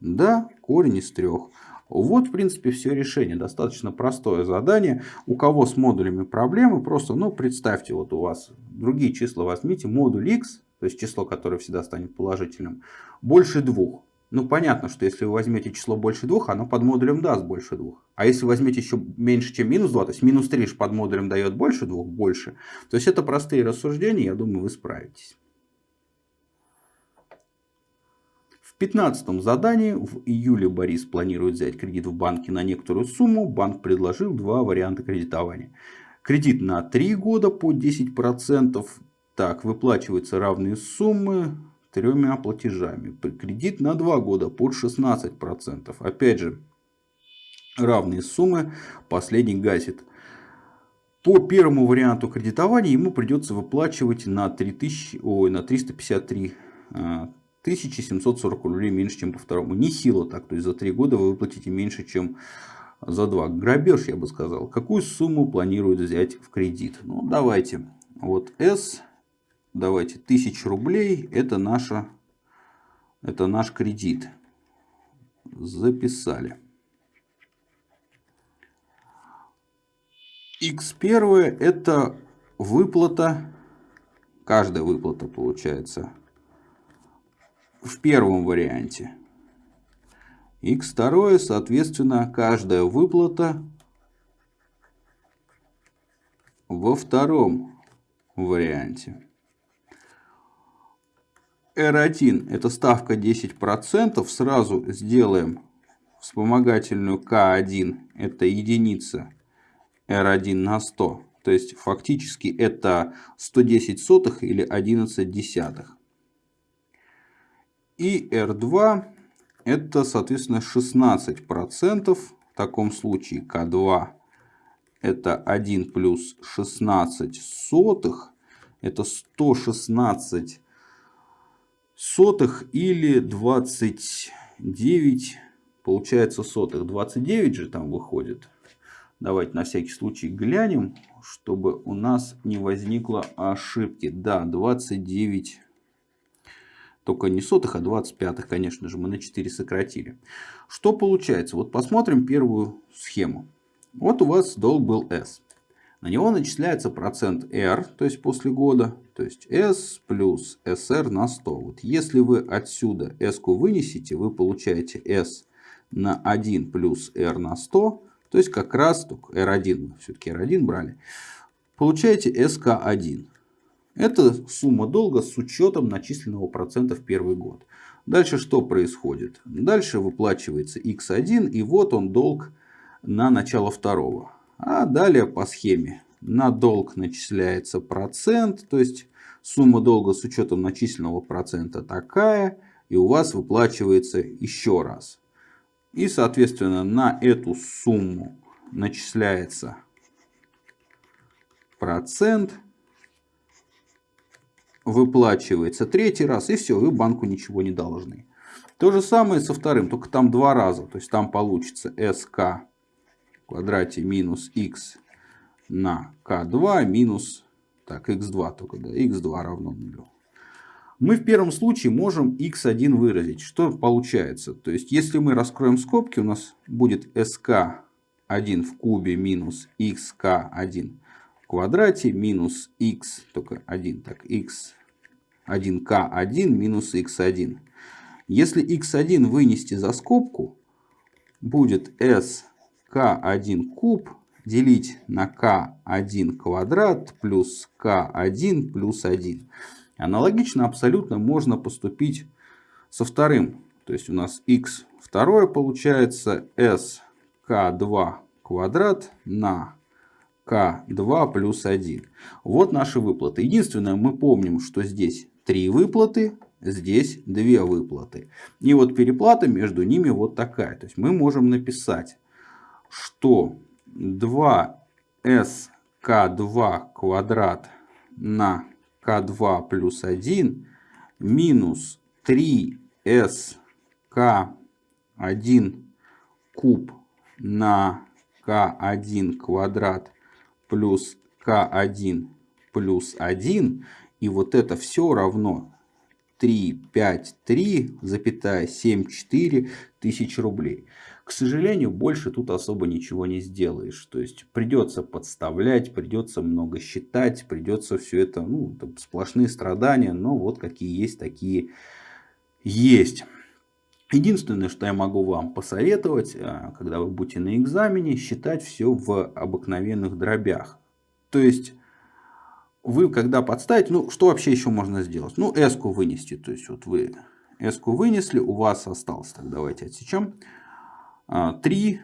до корень из 3. Вот, в принципе, все решение. Достаточно простое задание. У кого с модулями проблемы, просто, ну, представьте, вот у вас другие числа возьмите. Модуль x, то есть число, которое всегда станет положительным, больше двух. Ну, понятно, что если вы возьмете число больше двух, оно под модулем даст больше двух. А если возьмете еще меньше, чем минус 2, то есть минус 3 под модулем дает больше двух, больше. То есть это простые рассуждения, я думаю, вы справитесь. 15 задании в июле Борис планирует взять кредит в банке на некоторую сумму. Банк предложил два варианта кредитования. Кредит на 3 года по 10%. Так, выплачиваются равные суммы тремя платежами. Кредит на 2 года под 16%. Опять же, равные суммы. Последний гасит. По первому варианту кредитования ему придется выплачивать на, 3000, ой, на 353 1740 рублей меньше, чем по второму. Не сила так, то есть за 3 года вы выплатите меньше, чем за 2. Грабеж, я бы сказал. Какую сумму планирует взять в кредит? Ну, давайте. Вот S, давайте, 1000 рублей, это, наша, это наш кредит. Записали. X1 это выплата каждая выплата получается в первом варианте. x2, соответственно, каждая выплата во втором варианте. R1 это ставка 10%. Сразу сделаем вспомогательную К1. Это единица R1 на 100. То есть фактически это 110 сотых или 11 десятых. И R2 это соответственно 16%. В таком случае К2 это 1 плюс 16 сотых. Это 116 сотых или 29 получается сотых. 29 же там выходит. Давайте на всякий случай глянем, чтобы у нас не возникло ошибки. Да, 29 только не сотых, а 25, конечно же, мы на 4 сократили. Что получается? Вот посмотрим первую схему. Вот у вас долг был S. На него начисляется процент R, то есть после года, то есть S плюс SR на 100. Вот если вы отсюда S вынесете, вы получаете S на 1 плюс R на 100, то есть как раз только R1, мы все-таки R1 брали, получаете SK1. Это сумма долга с учетом начисленного процента в первый год. Дальше что происходит? Дальше выплачивается X1 и вот он долг на начало второго. А далее по схеме на долг начисляется процент, то есть сумма долга с учетом начисленного процента такая, и у вас выплачивается еще раз. И соответственно на эту сумму начисляется процент, выплачивается третий раз, и все, вы банку ничего не должны. То же самое со вторым, только там два раза, то есть там получится СК квадрате минус x на k2 минус так, x2 только, да, x2 равно нулю. Мы в первом случае можем x1 выразить. Что получается? То есть, если мы раскроем скобки, у нас будет sk1 в кубе минус xk1 в квадрате минус x, только 1, так, x 1k1 минус x1. Если x1 вынести за скобку, будет s k1 куб делить на k1 квадрат плюс k1 плюс 1. Аналогично абсолютно можно поступить со вторым. То есть у нас x второе получается s k2 квадрат на k2 плюс 1. Вот наши выплаты. Единственное, мы помним, что здесь три выплаты, здесь две выплаты. И вот переплата между ними вот такая. То есть мы можем написать что 2sk2 квадрат на k2 плюс 1 минус 3sk1 куб на k1 квадрат плюс k1 плюс 1. И вот это все равно 3, 5, 3, запятая 7, 4 тысячи рублей. К сожалению, больше тут особо ничего не сделаешь. То есть придется подставлять, придется много считать, придется все это, ну, сплошные страдания, но вот какие есть, такие есть. Единственное, что я могу вам посоветовать, а, когда вы будете на экзамене, считать все в обыкновенных дробях. То есть вы когда подставите, ну что вообще еще можно сделать? Ну s вынести, то есть вот вы s вынесли, у вас осталось, так давайте отсечем. 3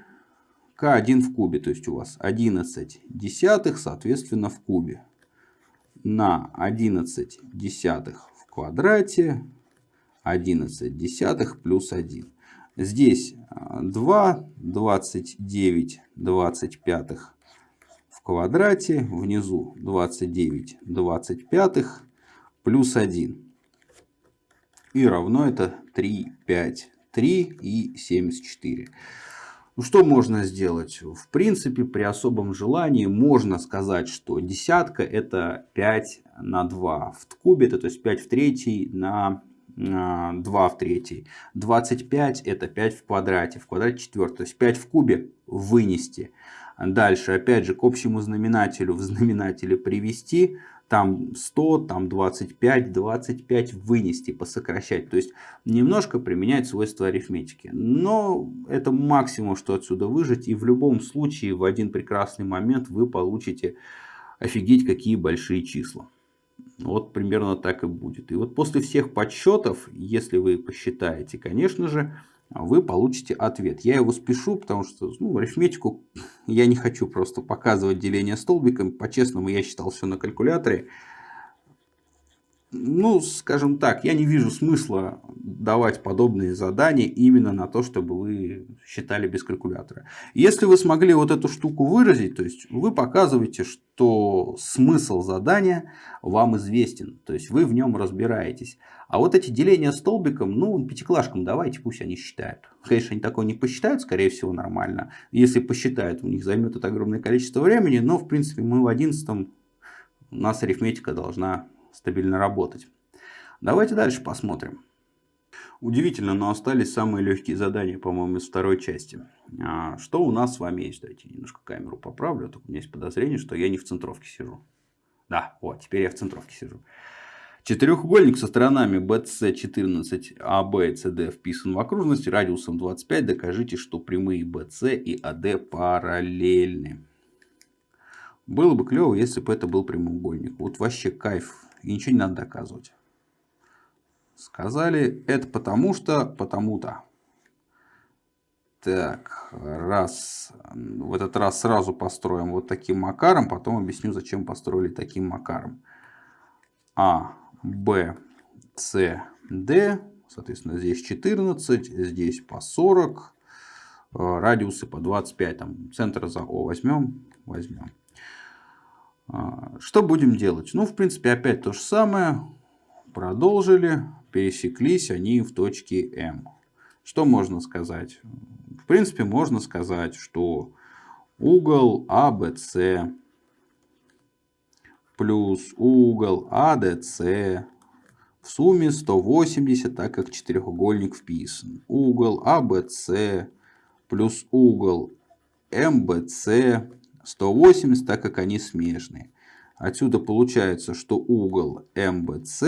k1 в кубе, то есть у вас 11 десятых, соответственно, в кубе. На 11 десятых в квадрате 11 десятых плюс 1. Здесь 2, 29, 25 в квадрате, внизу 29, 25 плюс 1. И равно это 3, 5, 3 и 74. Ну, что можно сделать? В принципе, при особом желании можно сказать, что десятка это 5 на 2 в кубе, это то есть 5 в третий на 2 в третий. 25 это 5 в квадрате, в квадрате 4, то есть 5 в кубе вынести. Дальше, опять же, к общему знаменателю в знаменателе привести. там 100, там 25, 25 вынести, посокращать. То есть немножко применять свойства арифметики. Но это максимум, что отсюда выжить. И в любом случае в один прекрасный момент вы получите офигеть какие большие числа. Вот примерно так и будет. И вот после всех подсчетов, если вы посчитаете, конечно же, вы получите ответ. Я его спешу, потому что ну, арифметику я не хочу просто показывать деление столбиком. По-честному, я считал все на калькуляторе ну, скажем так, я не вижу смысла давать подобные задания именно на то, чтобы вы считали без калькулятора. Если вы смогли вот эту штуку выразить, то есть вы показываете, что смысл задания вам известен, то есть вы в нем разбираетесь. А вот эти деления столбиком, ну, пятиклашкам давайте, пусть они считают. Конечно, они такое не посчитают, скорее всего, нормально. Если посчитают, у них займет это огромное количество времени, но, в принципе, мы в одиннадцатом, у нас арифметика должна стабильно работать. Давайте дальше посмотрим. Удивительно, но остались самые легкие задания, по-моему, из второй части. А, что у нас с вами есть? Давайте немножко камеру поправлю. А у меня есть подозрение, что я не в центровке сижу. Да, вот, теперь я в центровке сижу. Четырехугольник со сторонами BC 14, AB и CD вписан в окружность радиусом 25. Докажите, что прямые BC и AD параллельны. Было бы клево, если бы это был прямоугольник. Вот вообще кайф и ничего не надо доказывать. Сказали, это потому что, потому-то. Так, раз, в этот раз сразу построим вот таким макаром, потом объясню, зачем построили таким макаром. А, Б, С, Д, соответственно, здесь 14, здесь по 40, э, радиусы по 25, там центр за О возьмем, возьмем. А, что будем делать? Ну, в принципе, опять то же самое. Продолжили, пересеклись они в точке М. Что можно сказать? В принципе, можно сказать, что угол АБС плюс угол АДС в сумме 180, так как четырехугольник вписан. Угол АБС плюс угол МБС 180, так как они смежные. Отсюда получается, что угол МБС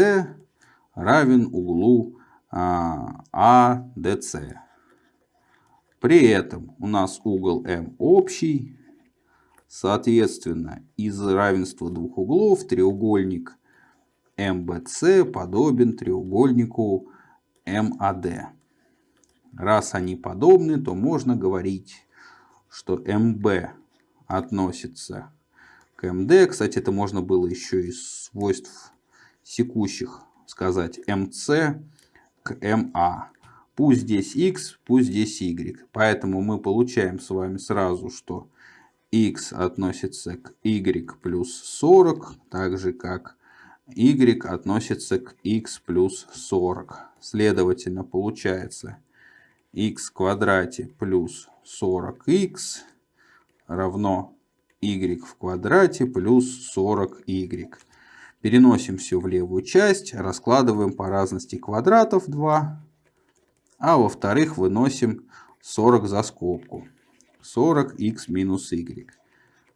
равен углу а, АДС. При этом у нас угол М общий. Соответственно, из равенства двух углов треугольник МБС подобен треугольнику МАД. Раз они подобны, то можно говорить, что МБ относится к МД. Кстати, это можно было еще из свойств секущих сказать МС к МА. Пусть здесь x, пусть здесь y. Поэтому мы получаем с вами сразу, что x относится к y плюс 40, так же как y относится к x плюс 40. Следовательно, получается x квадрате плюс 40x равно y в квадрате плюс 40y. Переносим все в левую часть, раскладываем по разности квадратов 2, а во-вторых выносим 40 за скобку. 40x минус y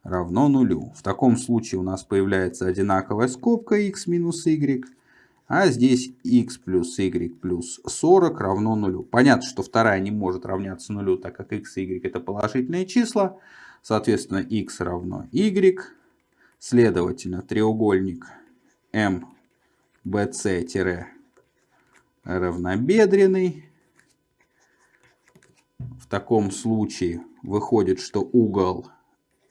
равно нулю. В таком случае у нас появляется одинаковая скобка x минус y, а здесь x плюс y плюс 40 равно нулю. Понятно, что вторая не может равняться нулю, так как x и y это положительные числа. Соответственно, x равно y. Следовательно, треугольник MBC-равнобедренный. В таком случае выходит, что угол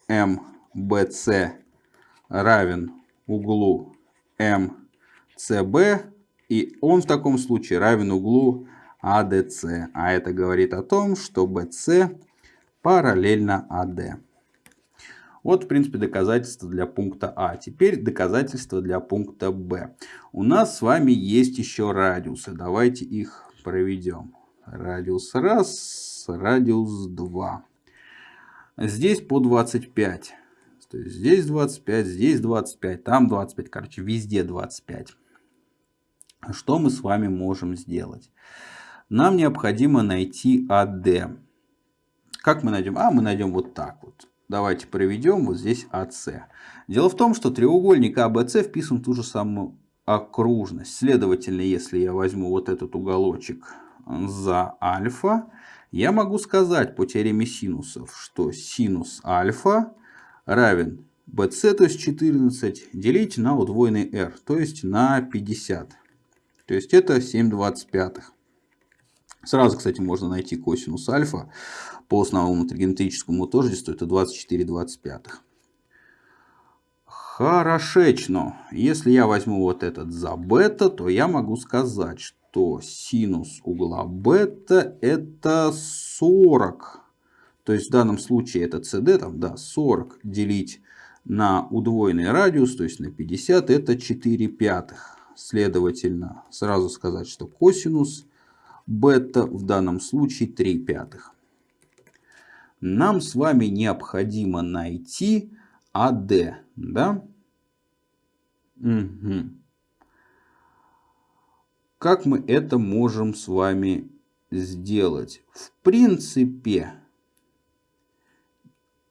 MBC равен углу MCB. И он в таком случае равен углу ADC. А это говорит о том, что BC параллельно АД. Вот, в принципе, доказательства для пункта А. Теперь доказательства для пункта Б. У нас с вами есть еще радиусы. Давайте их проведем. Радиус 1, радиус 2. Здесь по 25. То есть здесь 25, здесь 25, там 25. Короче, везде 25. Что мы с вами можем сделать? Нам необходимо найти АД. Как мы найдем? А, мы найдем вот так вот. давайте проведем вот здесь АС. Дело в том, что треугольник АБС вписан в ту же самую окружность. Следовательно, если я возьму вот этот уголочек за альфа, я могу сказать по теореме синусов, что синус альфа равен bc, то есть 14, делить на удвоенный r, то есть на 50. То есть это 7 25. Сразу, кстати, можно найти косинус альфа по основному тригонометрическому тождеству, это 24 25. Хорошечно. Если я возьму вот этот за бета, то я могу сказать, что синус угла бета это 40. То есть в данном случае это CD, там, да, 40 делить на удвоенный радиус, то есть на 50, это 4 пятых. Следовательно, сразу сказать, что косинус бета в данном случае 3 пятых. Нам с вами необходимо найти АД. Да? Угу. Как мы это можем с вами сделать? В принципе,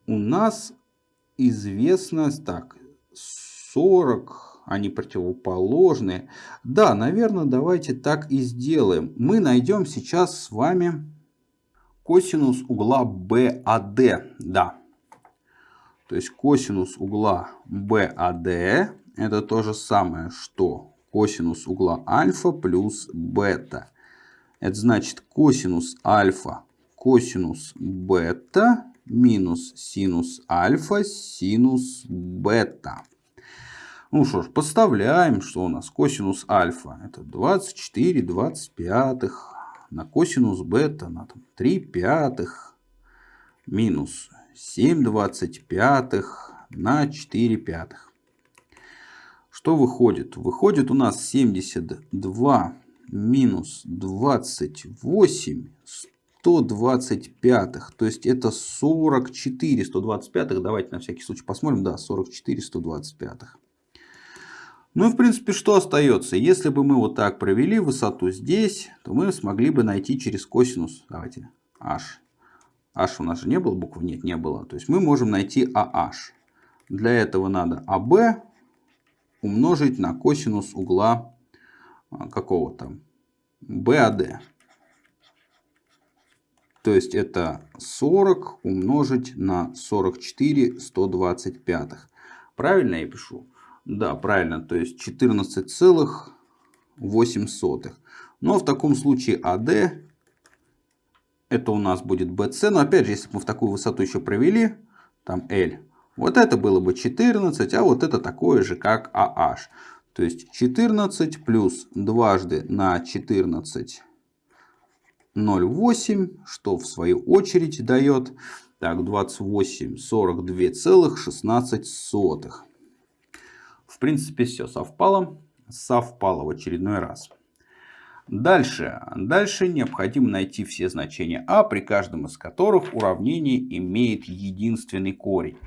у нас известно так 40 они противоположные. Да, наверное, давайте так и сделаем. Мы найдем сейчас с вами косинус угла BAD. Да. То есть косинус угла BAD это то же самое, что косинус угла альфа плюс бета. Это значит косинус альфа косинус бета минус синус альфа синус бета. Ну что ж, подставляем, что у нас косинус альфа. Это 24 25 на косинус бета на там, 3 пятых минус 7 25 на 4 пятых. Что выходит? Выходит у нас 72 минус 28 125. То есть это 44 125. Давайте на всякий случай посмотрим. Да, 44 125. Ну и в принципе что остается? Если бы мы вот так провели высоту здесь, то мы смогли бы найти через косинус. Давайте h. h у нас же не было буквы? Нет, не было. То есть мы можем найти ah. Для этого надо ab умножить на косинус угла а, какого-то BAD. То есть это 40 умножить на 44 125. Правильно я пишу? Да, правильно, то есть 14,8. Но в таком случае AD это у нас будет BC. Но опять же, если бы мы в такую высоту еще провели, там L, вот это было бы 14, а вот это такое же, как AH. То есть 14 плюс дважды на 14 0,8, что в свою очередь дает так, 28 42,16 принципе, все совпало. Совпало в очередной раз. Дальше. Дальше необходимо найти все значения а, при каждом из которых уравнение имеет единственный корень.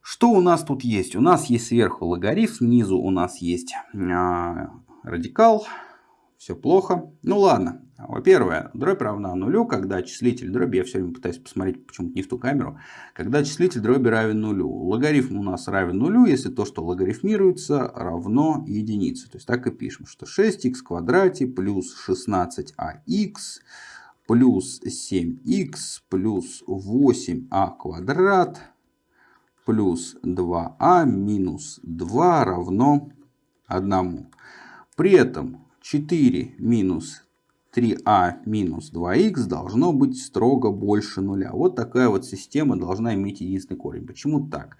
Что у нас тут есть? У нас есть сверху логарифм, снизу у нас есть а, радикал. Все плохо. Ну ладно. Во-первых, дробь равна нулю, когда числитель дроби, я все время пытаюсь посмотреть почему-то не в ту камеру, когда числитель дроби равен нулю. Логарифм у нас равен нулю, если то, что логарифмируется, равно единице. То есть так и пишем, что 6х в квадрате плюс 16ах плюс 7х плюс 8а квадрат плюс 2а минус 2 равно 1. При этом 4 минус 3а минус 2х должно быть строго больше нуля. Вот такая вот система должна иметь единственный корень. Почему так?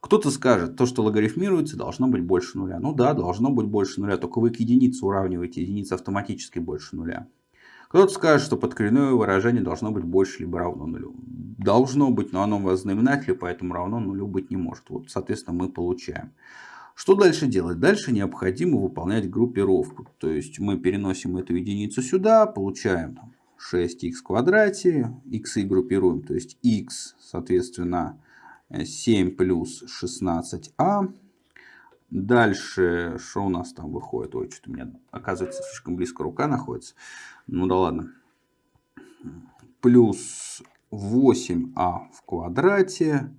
Кто-то скажет, то, что логарифмируется, должно быть больше нуля. Ну да, должно быть больше нуля, только вы к единице уравниваете, единица автоматически больше нуля. Кто-то скажет, что подкоренное выражение должно быть больше либо равно нулю. Должно быть, но оно в знаменателе, поэтому равно нулю быть не может. Вот, соответственно, мы получаем. Что дальше делать? Дальше необходимо выполнять группировку. То есть мы переносим эту единицу сюда, получаем 6х в квадрате, x группируем, то есть x, соответственно, 7 плюс 16а. Дальше, что у нас там выходит? Ой, что-то у меня, оказывается, слишком близко рука находится. Ну да ладно. Плюс 8а в квадрате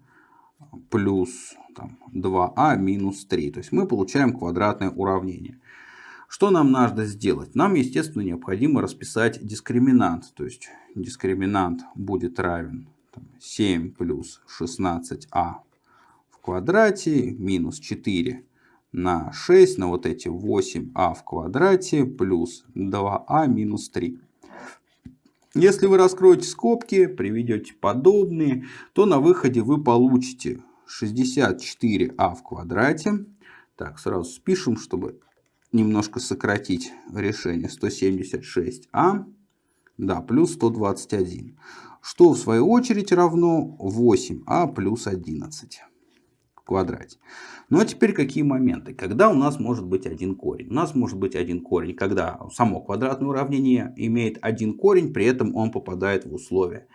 плюс там, 2а минус 3. То есть мы получаем квадратное уравнение. Что нам надо сделать? Нам, естественно, необходимо расписать дискриминант. То есть дискриминант будет равен 7 плюс 16а в квадрате минус 4 на 6 на вот эти 8а в квадрате плюс 2а минус 3. Если вы раскроете скобки, приведете подобные, то на выходе вы получите 64а в квадрате. Так, сразу спишем, чтобы немножко сократить решение. 176а, да, плюс 121. Что в свою очередь равно 8а плюс 11 в квадрате. Ну а теперь какие моменты? Когда у нас может быть один корень? У нас может быть один корень, когда само квадратное уравнение имеет один корень, при этом он попадает в условия.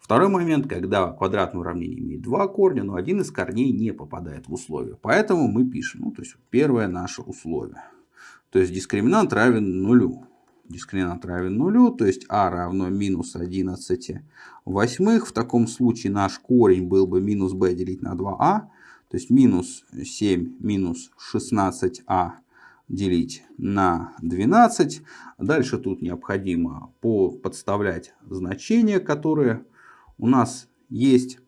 Второй момент, когда квадратное уравнение имеет два корня, но один из корней не попадает в условия. Поэтому мы пишем, ну, то есть первое наше условие. То есть дискриминант равен нулю. Дискриминант равен нулю, то есть а равно минус 11 восьмых. В таком случае наш корень был бы минус b делить на 2а. То есть минус 7 минус 16а делить на 12. Дальше тут необходимо подставлять значения, которые у нас есть.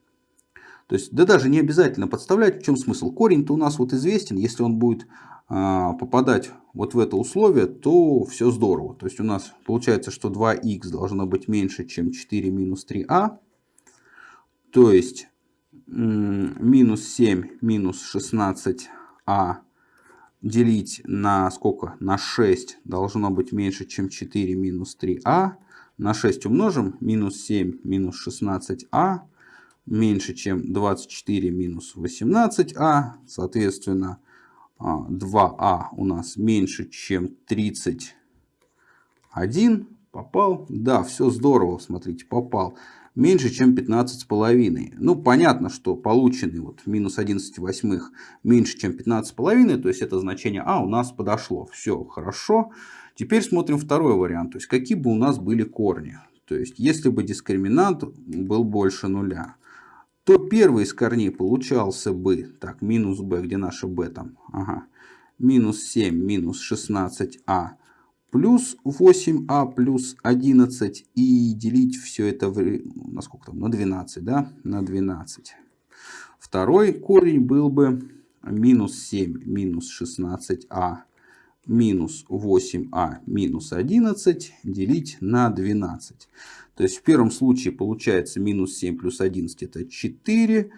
То есть, да даже не обязательно подставлять. В чем смысл? Корень-то у нас вот известен. Если он будет а, попадать вот в это условие, то все здорово. То есть у нас получается, что 2х должно быть меньше, чем 4 минус 3а. То есть минус 7 минус 16а делить на сколько? На 6 должно быть меньше, чем 4 минус 3а на 6 умножим, минус 7 минус 16а меньше, чем 24 минус 18а, соответственно, 2а а у нас меньше, чем 31. Попал? Да, все здорово, смотрите, попал. Меньше, чем 15 с половиной. Ну, понятно, что полученный вот минус 11 восьмых меньше, чем 15 с половиной, то есть это значение а у нас подошло. Все хорошо. Теперь смотрим второй вариант. То есть какие бы у нас были корни. То есть если бы дискриминант был больше нуля, то первый из корней получался бы, так, минус b, где наша b там, ага, минус 7, минус 16а, плюс 8а, плюс 11, и делить все это, в, на сколько там, на 12, да, на 12. Второй корень был бы минус 7, минус 16а, минус 8а минус 11 делить на 12. То есть в первом случае получается минус 7 плюс 11 это 4.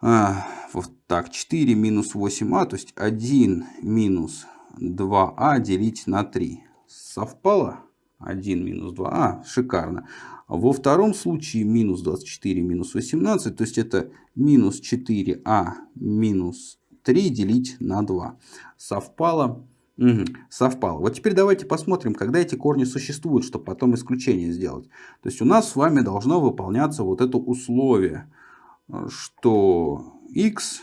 А, вот так, 4 минус 8а, то есть 1 минус 2а делить на 3. Совпало? 1 минус 2а, шикарно. Во втором случае минус 24 минус 18, то есть это минус 4а минус 3 делить на 2. Совпало. Угу, совпало. Вот теперь давайте посмотрим, когда эти корни существуют, чтобы потом исключение сделать. То есть у нас с вами должно выполняться вот это условие, что x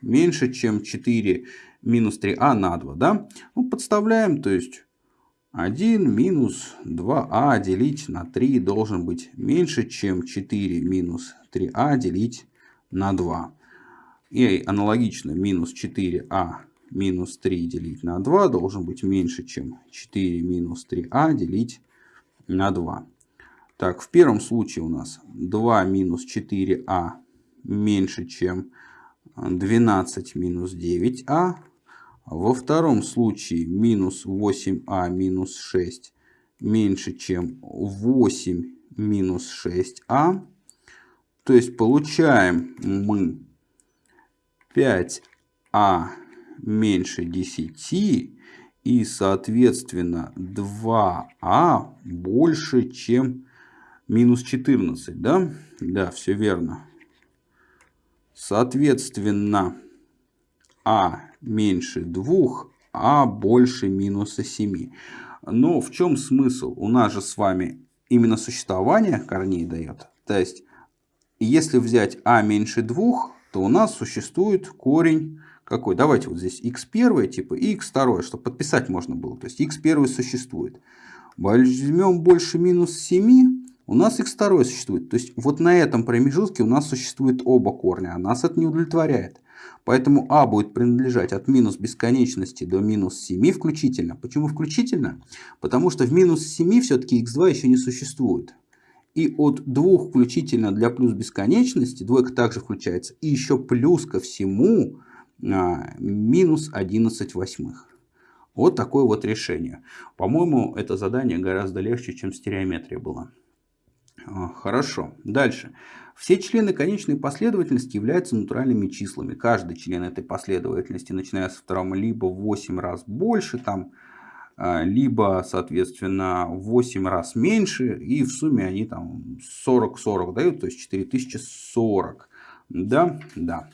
меньше, чем 4 минус 3а на 2. Да? Ну, подставляем, то есть 1 минус 2а делить на 3 должен быть меньше, чем 4 минус 3а делить на 2. И аналогично минус 4а минус 3 делить на 2 должен быть меньше, чем 4 минус 3а делить на 2. Так, в первом случае у нас 2 минус 4а меньше, чем 12 минус 9а. Во втором случае минус 8а минус 6 меньше, чем 8 минус 6а. То есть получаем мы 5а меньше 10 и соответственно 2а больше чем минус 14. Да, да все верно. Соответственно а меньше 2, а больше минуса 7. Но в чем смысл? У нас же с вами именно существование корней дает. То есть, если взять а меньше 2, то у нас существует корень какой? Давайте вот здесь x1 типа и x2, чтобы подписать можно было. То есть x1 существует. Возьмем больше минус 7, у нас x2 существует. То есть вот на этом промежутке у нас существует оба корня, а нас это не удовлетворяет. Поэтому а будет принадлежать от минус бесконечности до минус 7 включительно. Почему включительно? Потому что в минус 7 все-таки x2 еще не существует. И от 2 включительно для плюс бесконечности, двойка также включается, и еще плюс ко всему а, минус 11 восьмых. Вот такое вот решение. По-моему, это задание гораздо легче, чем стереометрия была. Хорошо. Дальше. Все члены конечной последовательности являются натуральными числами. Каждый член этой последовательности, начиная со второго, либо в 8 раз больше, там, а, либо, соответственно, в 8 раз меньше. И в сумме они там 40-40 дают, то есть 4040. Да, да.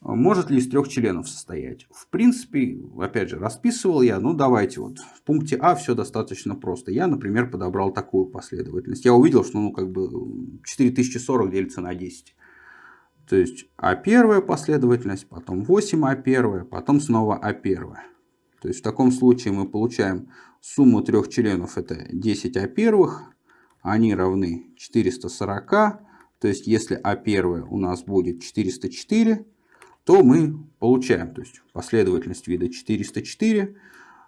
Может ли из трех членов состоять? В принципе, опять же, расписывал я, ну давайте вот в пункте А все достаточно просто. Я, например, подобрал такую последовательность. Я увидел, что ну как бы 4040 делится на 10. То есть А первая последовательность, потом 8 А первая, потом снова А первая. То есть в таком случае мы получаем сумму трех членов, это 10 А первых, они равны 440. То есть если А первая у нас будет 404, то мы получаем, то есть последовательность вида 404,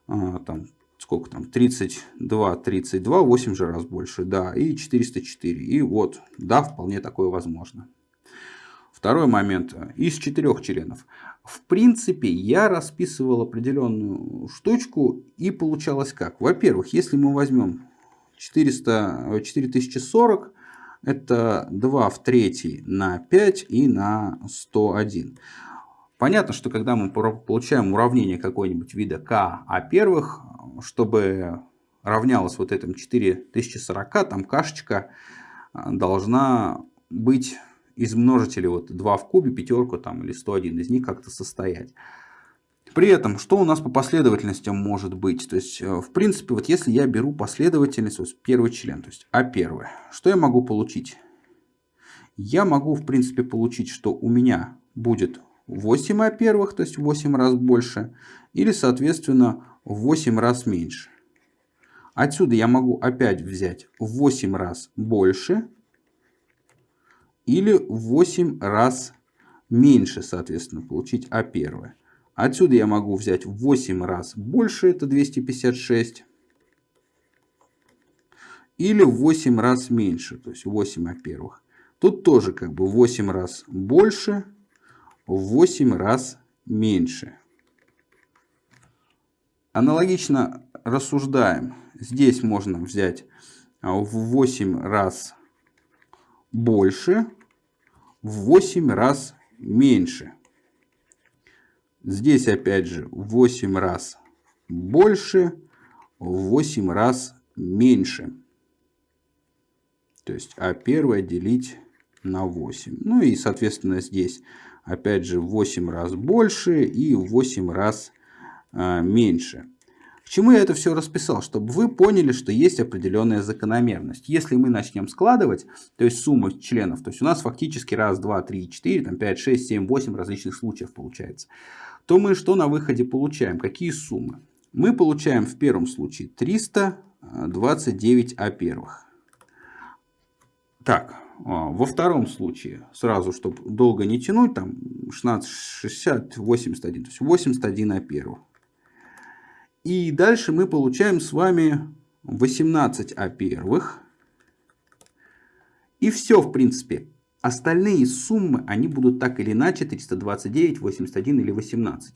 а, там сколько там, 32, 32, 8 же раз больше, да, и 404. И вот, да, вполне такое возможно. Второй момент. Из четырех членов. В принципе, я расписывал определенную штучку и получалось как. Во-первых, если мы возьмем 400, 4040, это 2 в третий на 5 и на 101. Понятно, что когда мы получаем уравнение какой-нибудь вида k, а первых, чтобы равнялось вот этим 4040, там кашечка а, должна быть из множителей вот 2 в кубе, пятерку там или 101 из них как-то состоять. При этом, что у нас по последовательностям может быть? То есть, э, в принципе, вот если я беру последовательность, вот первый член, то есть А1, что я могу получить? Я могу, в принципе, получить, что у меня будет 8 а первых, то есть в 8 раз больше, или, соответственно, в 8 раз меньше. Отсюда я могу опять взять в 8 раз больше или в 8 раз меньше, соответственно, получить А первое. Отсюда я могу взять в 8 раз больше, это 256, или в 8 раз меньше, то есть 8 А первых. Тут тоже как бы 8 раз больше, в 8 раз меньше. Аналогично рассуждаем. Здесь можно взять а, в 8 раз больше, в 8 раз меньше. Здесь опять же в 8 раз больше, в 8 раз меньше. То есть А1 делить на 8. Ну и соответственно здесь опять же в 8 раз больше и в 8 раз а, меньше. К чему я это все расписал? Чтобы вы поняли, что есть определенная закономерность. Если мы начнем складывать, то есть сумму членов, то есть у нас фактически раз, два, три, четыре, там 5, 6, 7, 8 различных случаев получается, то мы что на выходе получаем? Какие суммы? Мы получаем в первом случае 329 А первых. Так, во втором случае, сразу, чтобы долго не тянуть, там 16, 60, 81, то есть 81 а первых. И дальше мы получаем с вами 18 а первых. И все, в принципе. Остальные суммы, они будут так или иначе 329, 81 или 18.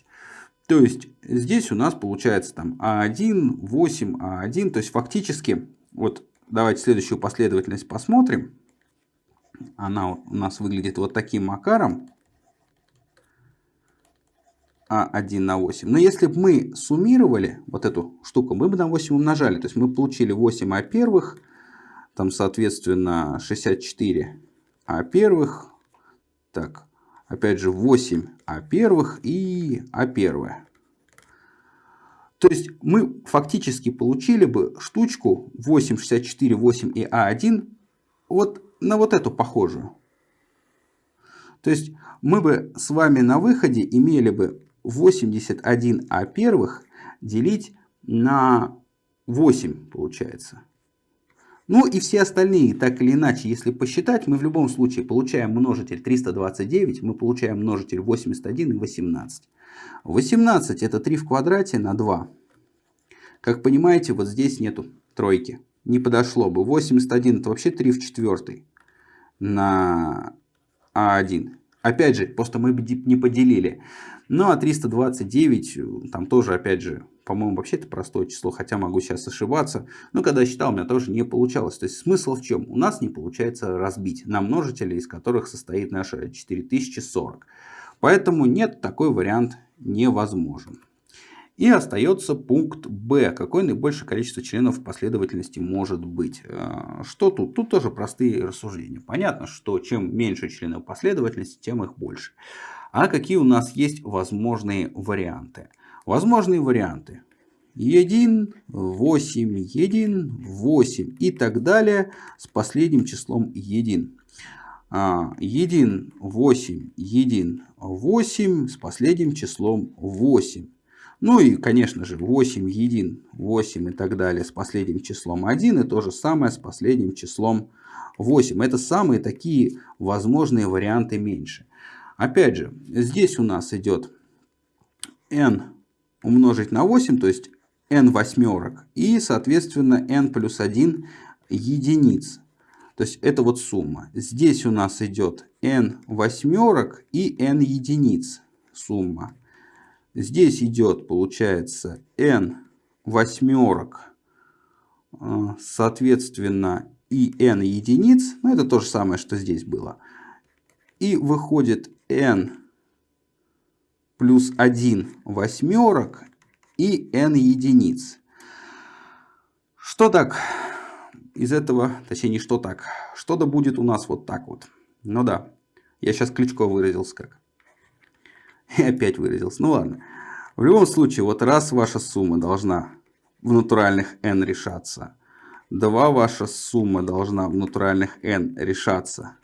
То есть здесь у нас получается там А1, 8, А1. То есть фактически, вот давайте следующую последовательность посмотрим она у нас выглядит вот таким макаром. А1 на 8. Но если бы мы суммировали вот эту штуку, мы бы на 8 умножали. То есть мы получили 8 А первых, там соответственно 64 А первых. Так, опять же 8 А первых и А первое. То есть мы фактически получили бы штучку 8, 64, 8 и А1 вот на вот эту похожую. То есть мы бы с вами на выходе имели бы 81 А первых делить на 8 получается. Ну и все остальные, так или иначе, если посчитать, мы в любом случае получаем множитель 329, мы получаем множитель 81 и 18. 18 это 3 в квадрате на 2. Как понимаете, вот здесь нету тройки. Не подошло бы. 81 это вообще 3 в четвертой на А1. Опять же, просто мы не поделили. Ну а 329, там тоже, опять же, по-моему, вообще это простое число, хотя могу сейчас ошибаться. Но когда я считал, у меня тоже не получалось. То есть смысл в чем? У нас не получается разбить на множители, из которых состоит наша 4040. Поэтому нет, такой вариант невозможен. И остается пункт Б. Какое наибольшее количество членов последовательности может быть? Э, что тут? Тут тоже простые рассуждения. Понятно, что чем меньше членов последовательности, тем их больше. А какие у нас есть возможные варианты? Возможные варианты. 1, 8, 1, 8 и так далее с последним числом 1. 1, 8, 1, 8 с последним числом 8. Ну и, конечно же, 8, 1, 8 и так далее с последним числом 1. И то же самое с последним числом 8. Это самые такие возможные варианты меньше. Опять же, здесь у нас идет n умножить на 8, то есть n восьмерок. И, соответственно, n плюс 1 единиц. То есть это вот сумма. Здесь у нас идет n восьмерок и n единиц сумма. Здесь идет, получается, n восьмерок, а, соответственно, и n единиц. Ну, это то же самое, что здесь было. И выходит n плюс 1 восьмерок и n единиц. Что так из этого, точнее не что так, что-то будет у нас вот так вот. Ну да, я сейчас Кличко выразился как. И опять выразился. Ну ладно. В любом случае, вот раз ваша сумма должна в натуральных n решаться, два ваша сумма должна в натуральных n решаться,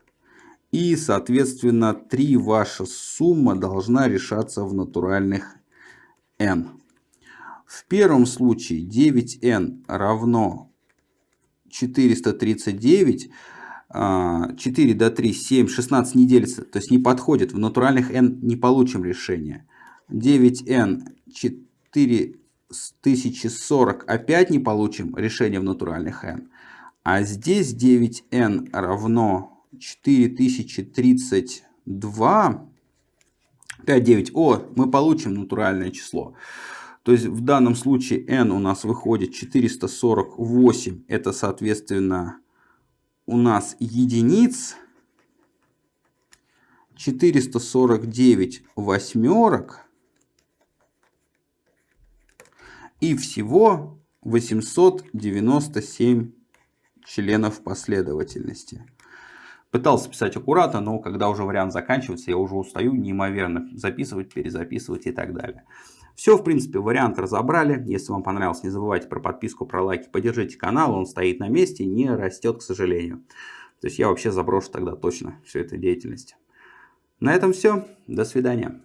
и, соответственно, 3 ваша сумма должна решаться в натуральных n. В первом случае 9n равно 439. 4 до 3, 7, 16 не делится, то есть не подходит. В натуральных n не получим решение. 9n 4040 опять не получим решение в натуральных n. А здесь 9n равно 4032, 5, 9. О, мы получим натуральное число. То есть в данном случае n у нас выходит 448. Это соответственно у нас единиц. 449 восьмерок. И всего 897 членов последовательности. Пытался писать аккуратно, но когда уже вариант заканчивается, я уже устаю неимоверно записывать, перезаписывать и так далее. Все, в принципе, вариант разобрали. Если вам понравилось, не забывайте про подписку, про лайки, поддержите канал. Он стоит на месте, не растет, к сожалению. То есть я вообще заброшу тогда точно всю эту деятельность. На этом все. До свидания.